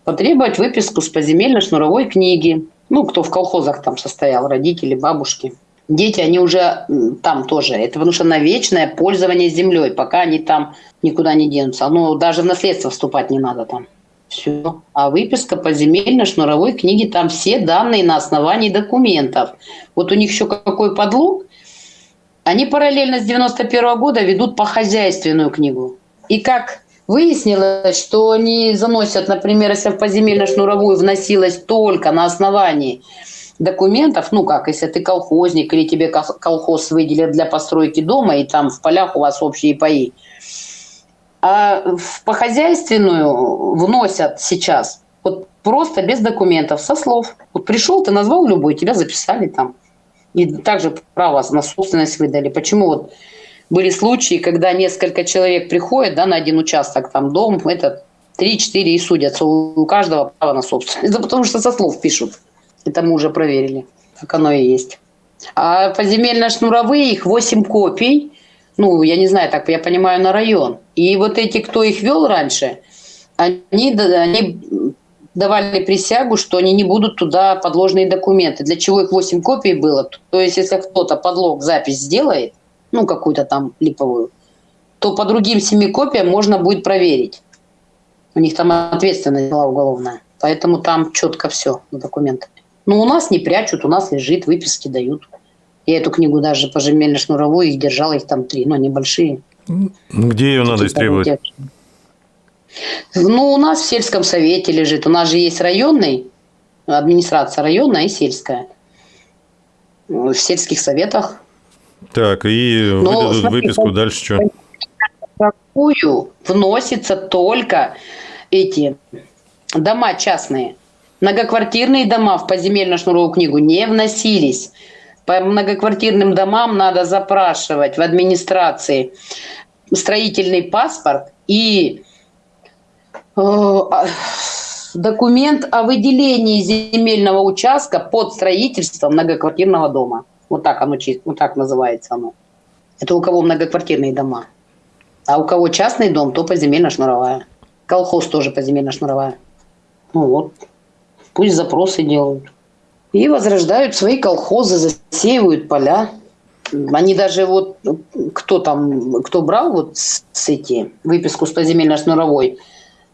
Потребовать выписку с поземельной шнуровой книги. Ну, кто в колхозах там состоял, родители, бабушки дети, они уже там тоже. Это потому что на вечное пользование землей, пока они там никуда не денутся. Ну, даже в наследство вступать не надо там. Все. А выписка по земельной шнуровой книге, там все данные на основании документов. Вот у них еще какой подлог. Они параллельно с 91 -го года ведут по хозяйственную книгу. И как выяснилось, что они заносят, например, если в поземельно шнуровую вносилось только на основании документов, ну как, если ты колхозник или тебе колхоз выделят для постройки дома, и там в полях у вас общие паи. А в похозяйственную вносят сейчас вот просто без документов, со слов. Вот пришел, ты назвал любой, тебя записали там. И также право на собственность выдали. Почему вот были случаи, когда несколько человек приходят да, на один участок, там дом, это 3-4 и судятся. У каждого право на собственность. [LAUGHS] Это потому что со слов пишут. Это мы уже проверили, как оно и есть. А поземельно-шнуровые, их 8 копий. Ну, я не знаю, так я понимаю, на район. И вот эти, кто их вел раньше, они, они давали присягу, что они не будут туда подложные документы. Для чего их 8 копий было? То есть, если кто-то подлог запись сделает, ну, какую-то там липовую, то по другим семи копиям можно будет проверить. У них там ответственность была уголовная. Поэтому там четко все на документах. Но у нас не прячут, у нас лежит, выписки дают. Я эту книгу даже по земельно-шнуровой их держала, их там три, но небольшие. Где ее надо истребовать? Ну, у нас в сельском совете лежит. У нас же есть районный, администрация районная и сельская. В сельских советах. Так, и Но, выдадут смотри, выписку, дальше что? Такую вносится только эти дома частные. Многоквартирные дома в поземельно-шнуровую книгу не вносились. По многоквартирным домам надо запрашивать в администрации строительный паспорт и документ о выделении земельного участка под строительство многоквартирного дома. Вот так оно, вот так называется оно. Это у кого многоквартирные дома. А у кого частный дом, то поземельно-шнуровая. Колхоз тоже поземельно-шнуровая. Ну вот. Пусть запросы делают. И возрождают свои колхозы, засеивают поля. Они даже вот, кто там, кто брал вот с эти, выписку с поземельно-шнуровой,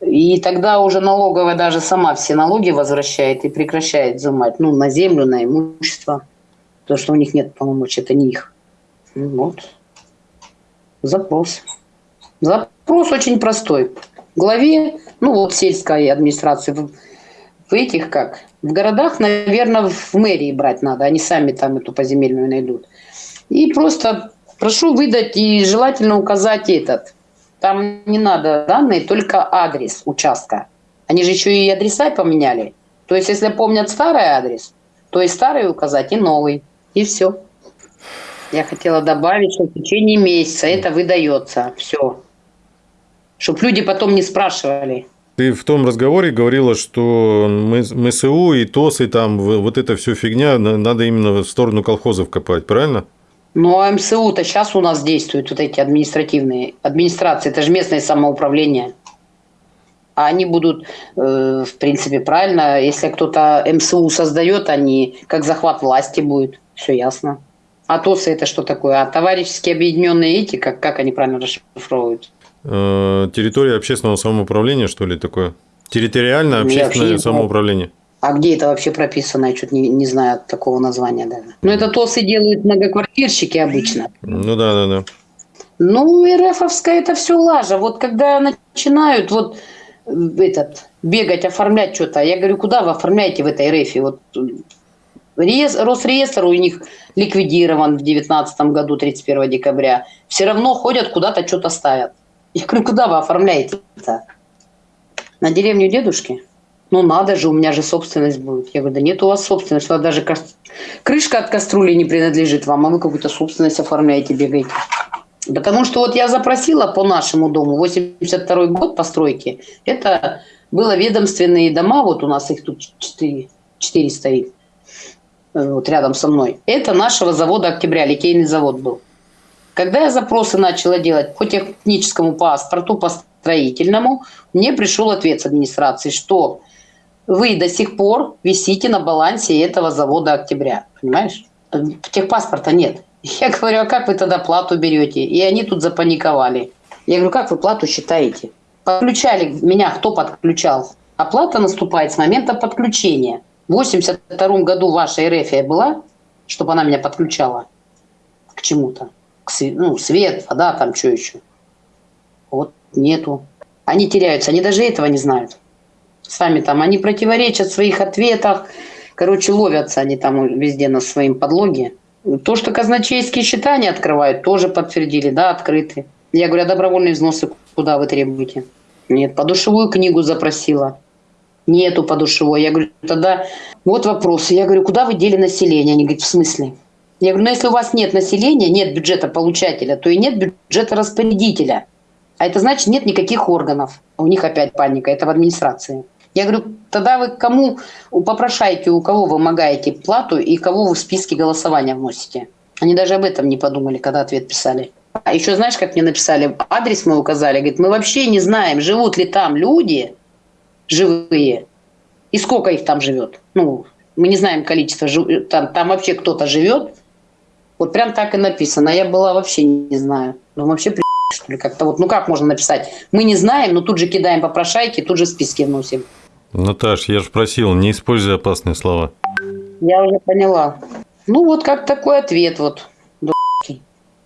и тогда уже налоговая даже сама все налоги возвращает и прекращает взимать. Ну, на землю, на имущество. То, что у них нет полномочий, это не их. Ну вот. Запрос. Запрос очень простой. В главе, ну вот сельской администрации, в, в этих как? В городах, наверное, в мэрии брать надо. Они сами там эту поземельную найдут. И просто прошу выдать и желательно указать этот. Там не надо данные, только адрес участка. Они же еще и адреса поменяли. То есть, если помнят старый адрес, то и старый указать, и новый. И все. Я хотела добавить, что в течение месяца это выдается. Все чтобы люди потом не спрашивали. Ты в том разговоре говорила, что МСУ и ТОС, и там вот эта все фигня, надо именно в сторону колхозов копать, правильно? Ну, а МСУ-то сейчас у нас действуют вот эти административные администрации, это же местное самоуправление. А они будут, э, в принципе, правильно, если кто-то МСУ создает, они как захват власти будет, все ясно. А ТОСы это что такое? А товарищеские объединенные эти, как, как они правильно расшифровывают? Э, территория общественного самоуправления, что ли, такое? Территориальное общественное самоуправление. А где это вообще прописано? Я что-то не, не знаю такого названия даже. Ну, это ТОСы делают многоквартирщики обычно. Ну, да, да, да. Ну, РФовская это все лажа. Вот когда начинают вот этот, бегать, оформлять что-то, я говорю, куда вы оформляете в этой РФе? Вот Росреестр у них ликвидирован в 2019 году, 31 декабря. Все равно ходят куда-то, что-то ставят. Я говорю, куда вы оформляете-то? На деревню дедушки? Ну надо же, у меня же собственность будет. Я говорю, да нет у вас собственности, у вас даже крышка от кастрюли не принадлежит вам, а вы какую-то собственность оформляете, бегаете. Потому что вот я запросила по нашему дому, 82 год постройки, это было ведомственные дома, вот у нас их тут 4, 4 стоит, э, вот рядом со мной. Это нашего завода «Октября», литейный завод был. Когда я запросы начала делать по техническому паспорту, по строительному, мне пришел ответ с администрации, что вы до сих пор висите на балансе этого завода «Октября». Понимаешь? Техпаспорта нет. Я говорю, а как вы тогда плату берете? И они тут запаниковали. Я говорю, как вы плату считаете? Подключали меня, кто подключал? Оплата наступает с момента подключения. В 82 году ваша РФ была, чтобы она меня подключала к чему-то ну, свет, вода, там что еще. Вот нету. Они теряются, они даже этого не знают. Сами там, они противоречат в своих ответах. Короче, ловятся они там везде на своем подлоге. То, что казначейские счета не открывают, тоже подтвердили, да, открыты. Я говорю, а добровольные взносы куда вы требуете? Нет, подушевую книгу запросила. Нету подушевой. Я говорю, тогда вот вопросы. Я говорю, куда вы дели население? Они говорят, в смысле? Я говорю, ну если у вас нет населения, нет бюджета получателя, то и нет бюджета распорядителя. А это значит, нет никаких органов. У них опять паника, это в администрации. Я говорю, тогда вы кому попрошаете, у кого вы вымогаете плату и кого вы в списке голосования вносите? Они даже об этом не подумали, когда ответ писали. А еще знаешь, как мне написали? Адрес мы указали. Говорит, мы вообще не знаем, живут ли там люди живые и сколько их там живет. Ну, мы не знаем количество, там, там вообще кто-то живет, вот прям так и написано. Я была вообще не знаю. Ну, вообще при что ли, как-то вот, ну как можно написать? Мы не знаем, но тут же кидаем попрошайки, тут же списки вносим. Наташ, я же просил, не используй опасные слова. Я уже поняла. Ну вот как такой ответ вот.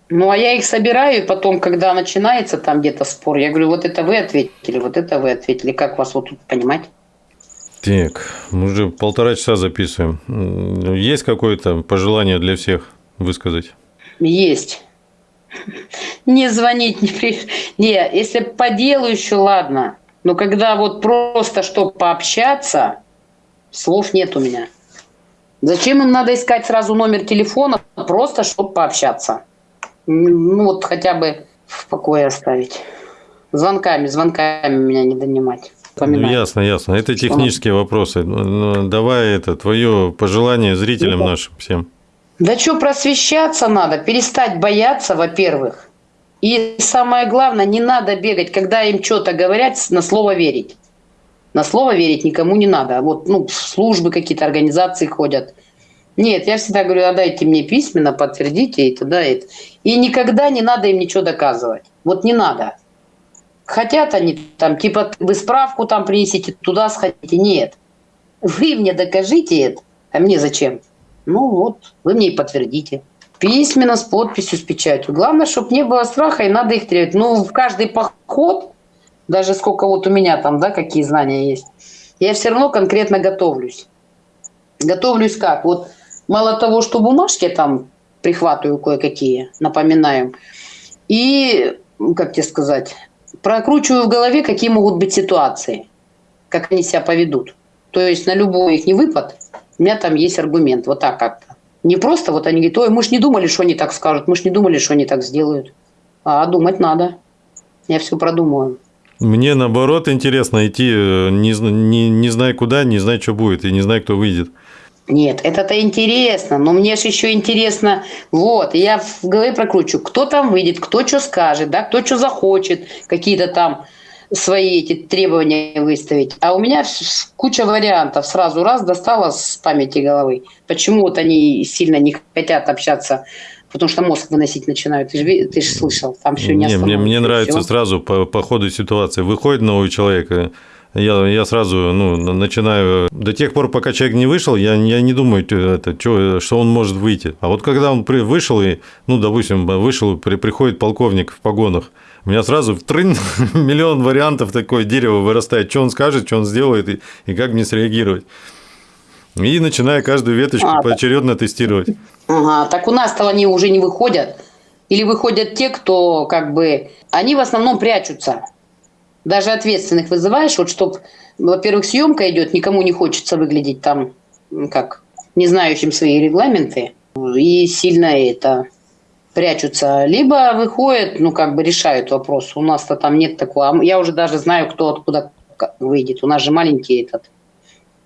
Ну, а я их собираю, и потом, когда начинается там где-то спор, я говорю, вот это вы ответили, вот это вы ответили. Как вас вот тут понимать? Так, мы уже полтора часа записываем. Есть какое-то пожелание для всех? высказать? Есть. [LAUGHS] Не звонить, не при... Не, если по делу еще ладно. Но когда вот просто что пообщаться, Слов нет у меня. Зачем им надо искать сразу номер телефона, просто чтобы пообщаться? Ну вот хотя бы в покое оставить. Звонками, звонками меня не донимать. Ну, ясно, ясно. Это технические вопросы. Ну, ну, давай это твое пожелание зрителям ну, нашим всем. Да что, просвещаться надо, перестать бояться, во-первых. И самое главное, не надо бегать, когда им что-то говорят, на слово верить. На слово верить никому не надо. Вот, ну, службы какие-то, организации ходят. Нет, я всегда говорю, отдайте мне письменно, подтвердите и тогда это. И никогда не надо им ничего доказывать. Вот не надо. Хотят они там, типа, вы справку там принесите, туда сходите. Нет. Вы мне докажите это, а мне зачем? Ну вот, вы мне и подтвердите. Письменно, с подписью, с печатью. Главное, чтобы не было страха, и надо их требовать. Ну, в каждый поход, даже сколько вот у меня там, да, какие знания есть, я все равно конкретно готовлюсь. Готовлюсь как? Вот мало того, что бумажки там прихватываю кое-какие, напоминаю, и, как тебе сказать, прокручиваю в голове, какие могут быть ситуации, как они себя поведут. То есть на любой их не выпад у меня там есть аргумент. Вот так как-то. Не просто вот они говорят, ой, мы ж не думали, что они так скажут, мы ж не думали, что они так сделают. А думать надо. Я все продумываю. Мне наоборот интересно идти, э, не, не, не зная куда, не зная, что будет, и не зная, кто выйдет. Нет, это-то интересно, но мне же еще интересно, вот, я в голове прокручу, кто там выйдет, кто что скажет, да, кто что захочет, какие-то там свои эти требования выставить. А у меня куча вариантов. Сразу раз достала с памяти головы. Почему вот они сильно не хотят общаться потому что мозг выносить начинают. Ты же, ты же слышал, там все не, не Мне, мне нравится все. сразу по, по ходу ситуации. Выходит новый человек, э, я, я сразу ну, начинаю... До тех пор, пока человек не вышел, я, я не думаю, это, что, что он может выйти. А вот когда он при, вышел, и, ну, допустим, вышел, при, приходит полковник в погонах, у меня сразу в трын [LAUGHS] миллион вариантов такое дерево вырастает, что он скажет, что он сделает и, и как мне среагировать. И начинаю каждую веточку а, поочередно так. тестировать. Ага, так у нас-то они уже не выходят. Или выходят те, кто как бы... Они в основном прячутся. Даже ответственных вызываешь, вот чтобы, во-первых, съемка идет, никому не хочется выглядеть там, как, не знающим свои регламенты. И сильно это прячутся, либо выходят, ну, как бы решают вопрос. У нас-то там нет такого. А я уже даже знаю, кто откуда выйдет. У нас же маленький этот.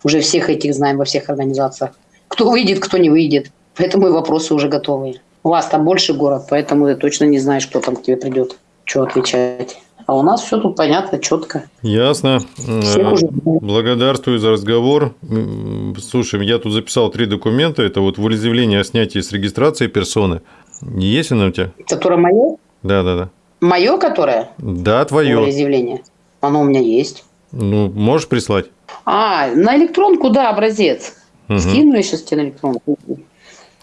Уже всех этих знаем во всех организациях. Кто выйдет, кто не выйдет. Поэтому и вопросы уже готовы. У вас там больше город, поэтому ты точно не знаешь, кто там к тебе придет, что отвечать. А у нас все тут понятно, четко. Ясно. Уже... Благодарствую за разговор. Слушай, я тут записал три документа. Это вот волеизъявление о снятии с регистрации персоны. Есть оно у тебя? Которое мое? Да, да, да. Мое которое? Да, твое. Волеизъявление. Оно у меня есть. Ну, можешь прислать? А, на электронку, да, образец. Угу. Скину я сейчас тебе на электронку.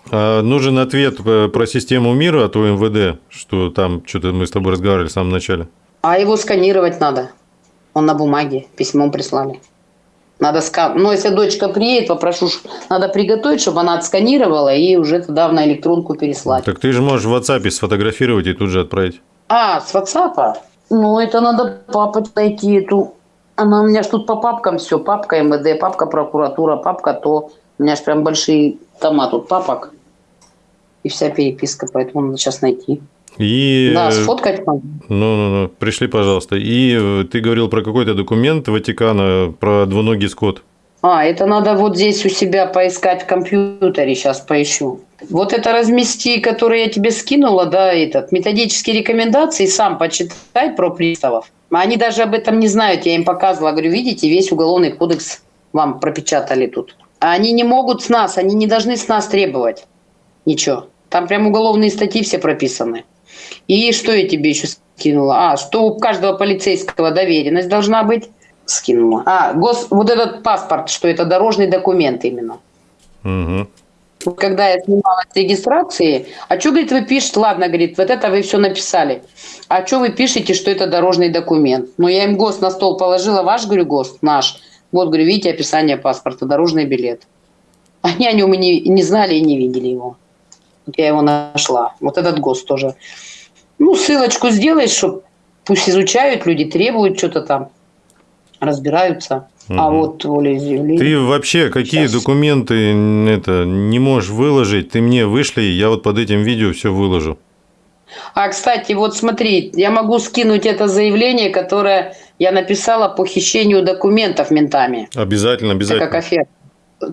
А нужен ответ про систему мира от УМВД, что там что-то мы с тобой разговаривали в самом начале. А его сканировать надо. Он на бумаге, письмом прислали. Надо скан... Ну, если дочка приедет, попрошу, надо приготовить, чтобы она отсканировала и уже туда на электронку переслать. Так ты же можешь в WhatsApp сфотографировать и тут же отправить. А, с WhatsApp? Ну, это надо папа найти эту. Она у меня ж тут по папкам все. Папка МВД, папка прокуратура, папка то. У меня ж прям большие тома тут папок. И вся переписка, поэтому надо сейчас найти. И... Да, сфоткать надо. Ну, ну, ну, пришли, пожалуйста. И э, ты говорил про какой-то документ Ватикана, про двуногий скот. А, это надо вот здесь у себя поискать в компьютере, сейчас поищу. Вот это размести, которое я тебе скинула, да, этот, методические рекомендации, сам почитай про приставов. Они даже об этом не знают, я им показывала, говорю, видите, весь уголовный кодекс вам пропечатали тут. Они не могут с нас, они не должны с нас требовать ничего. Там прям уголовные статьи все прописаны. И что я тебе еще скинула? А, что у каждого полицейского доверенность должна быть. Скинула. А, гос, вот этот паспорт, что это дорожный документ именно. Угу. Когда я снимала с регистрации, а что, говорит, вы пишете? Ладно, говорит, вот это вы все написали. А что вы пишете, что это дорожный документ? Ну, я им ГОСТ на стол положила, ваш, говорю, ГОСТ, наш. Вот, говорю, видите, описание паспорта, дорожный билет. Они о нем и не, не знали и не видели его. Вот я его нашла. Вот этот ГОСТ тоже. Ну, ссылочку сделаешь, чтобы пусть изучают люди, требуют что-то там, разбираются. А Мгм. вот волеизъявление. Ты вообще какие Щас. документы это не можешь выложить? Ты мне вышли, я вот под этим видео все выложу. А, кстати, вот смотри, я могу скинуть это заявление, которое я написала по хищению документов ментами. Обязательно, Это обязательно. как афера.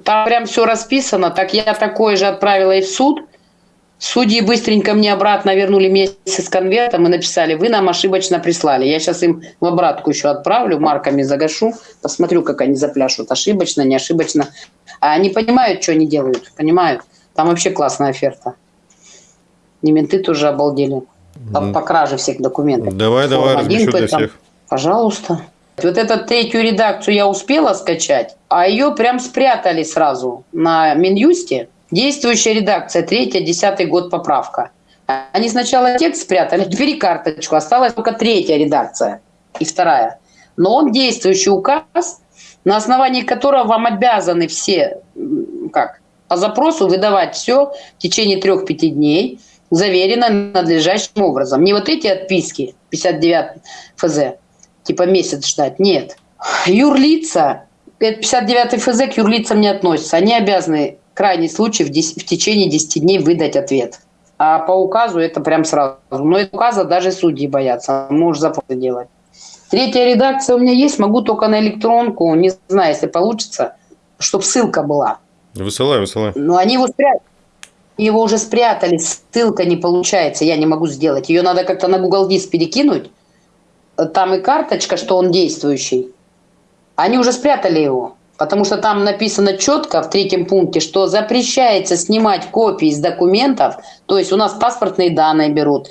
Там прям все расписано, так я такое же отправила и в суд. Судьи быстренько мне обратно вернули вместе с конвертом и написали, вы нам ошибочно прислали. Я сейчас им в обратку еще отправлю, марками загашу, посмотрю, как они запляшут, ошибочно, не ошибочно. А они понимают, что они делают, понимают. Там вообще классная оферта. И менты тоже обалдели. По, по краже всех документов. Давай, давай, Форма размещу для там, всех. Пожалуйста. Вот эту третью редакцию я успела скачать, а ее прям спрятали сразу на Минюсте. Действующая редакция, третья, десятый год поправка. Они сначала текст спрятали, теперь и карточку. Осталась только третья редакция и вторая. Но он действующий указ, на основании которого вам обязаны все, как, по запросу выдавать все в течение трех-пяти дней, заверено надлежащим образом. Не вот эти отписки, 59 ФЗ, типа месяц ждать, нет. Юрлица, это 59 ФЗ к юрлицам не относится, они обязаны крайний случай в, дес- в течение 10 дней выдать ответ. А по указу это прям сразу. Но указа даже судьи боятся, можешь запросы делать. Третья редакция у меня есть, могу только на электронку, не знаю, если получится, чтобы ссылка была. Высылай, высылай. Но они его спрятали. Его уже спрятали, ссылка не получается, я не могу сделать. Ее надо как-то на Google Диск перекинуть. Там и карточка, что он действующий. Они уже спрятали его. Потому что там написано четко в третьем пункте, что запрещается снимать копии из документов. То есть у нас паспортные данные берут.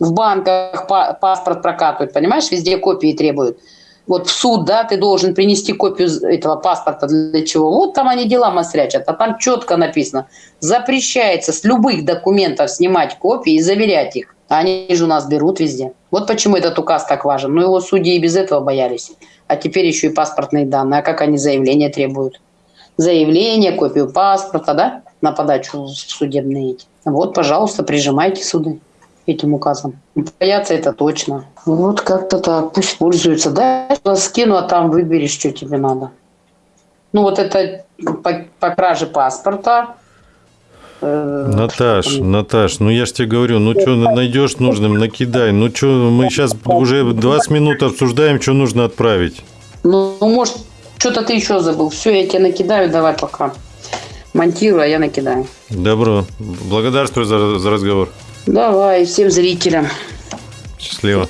В банках па- паспорт прокатывают, понимаешь, везде копии требуют. Вот в суд, да, ты должен принести копию этого паспорта для чего. Вот там они дела масрячат, а там четко написано, запрещается с любых документов снимать копии и заверять их. Они же у нас берут везде. Вот почему этот указ так важен. Ну, его судьи и без этого боялись. А теперь еще и паспортные данные. А как они заявления требуют? Заявление, копию паспорта, да, на подачу судебные эти. Вот, пожалуйста, прижимайте суды этим указом. Бояться это точно. Вот как-то так. Пусть пользуются. Да, я скину, а там выберешь, что тебе надо. Ну, вот это по, по краже паспорта. Э, Наташ? Наташ, ну я ж тебе говорю, ну что найдешь нужным, накидай. Ну что, мы сейчас уже 20 минут обсуждаем, что нужно отправить. Ну, ну, может, что-то ты еще забыл. Все, я тебе накидаю, давай пока. Монтирую, а я накидаю. Добро. Благодарствую за, за разговор. Давай, всем зрителям. Счастливо.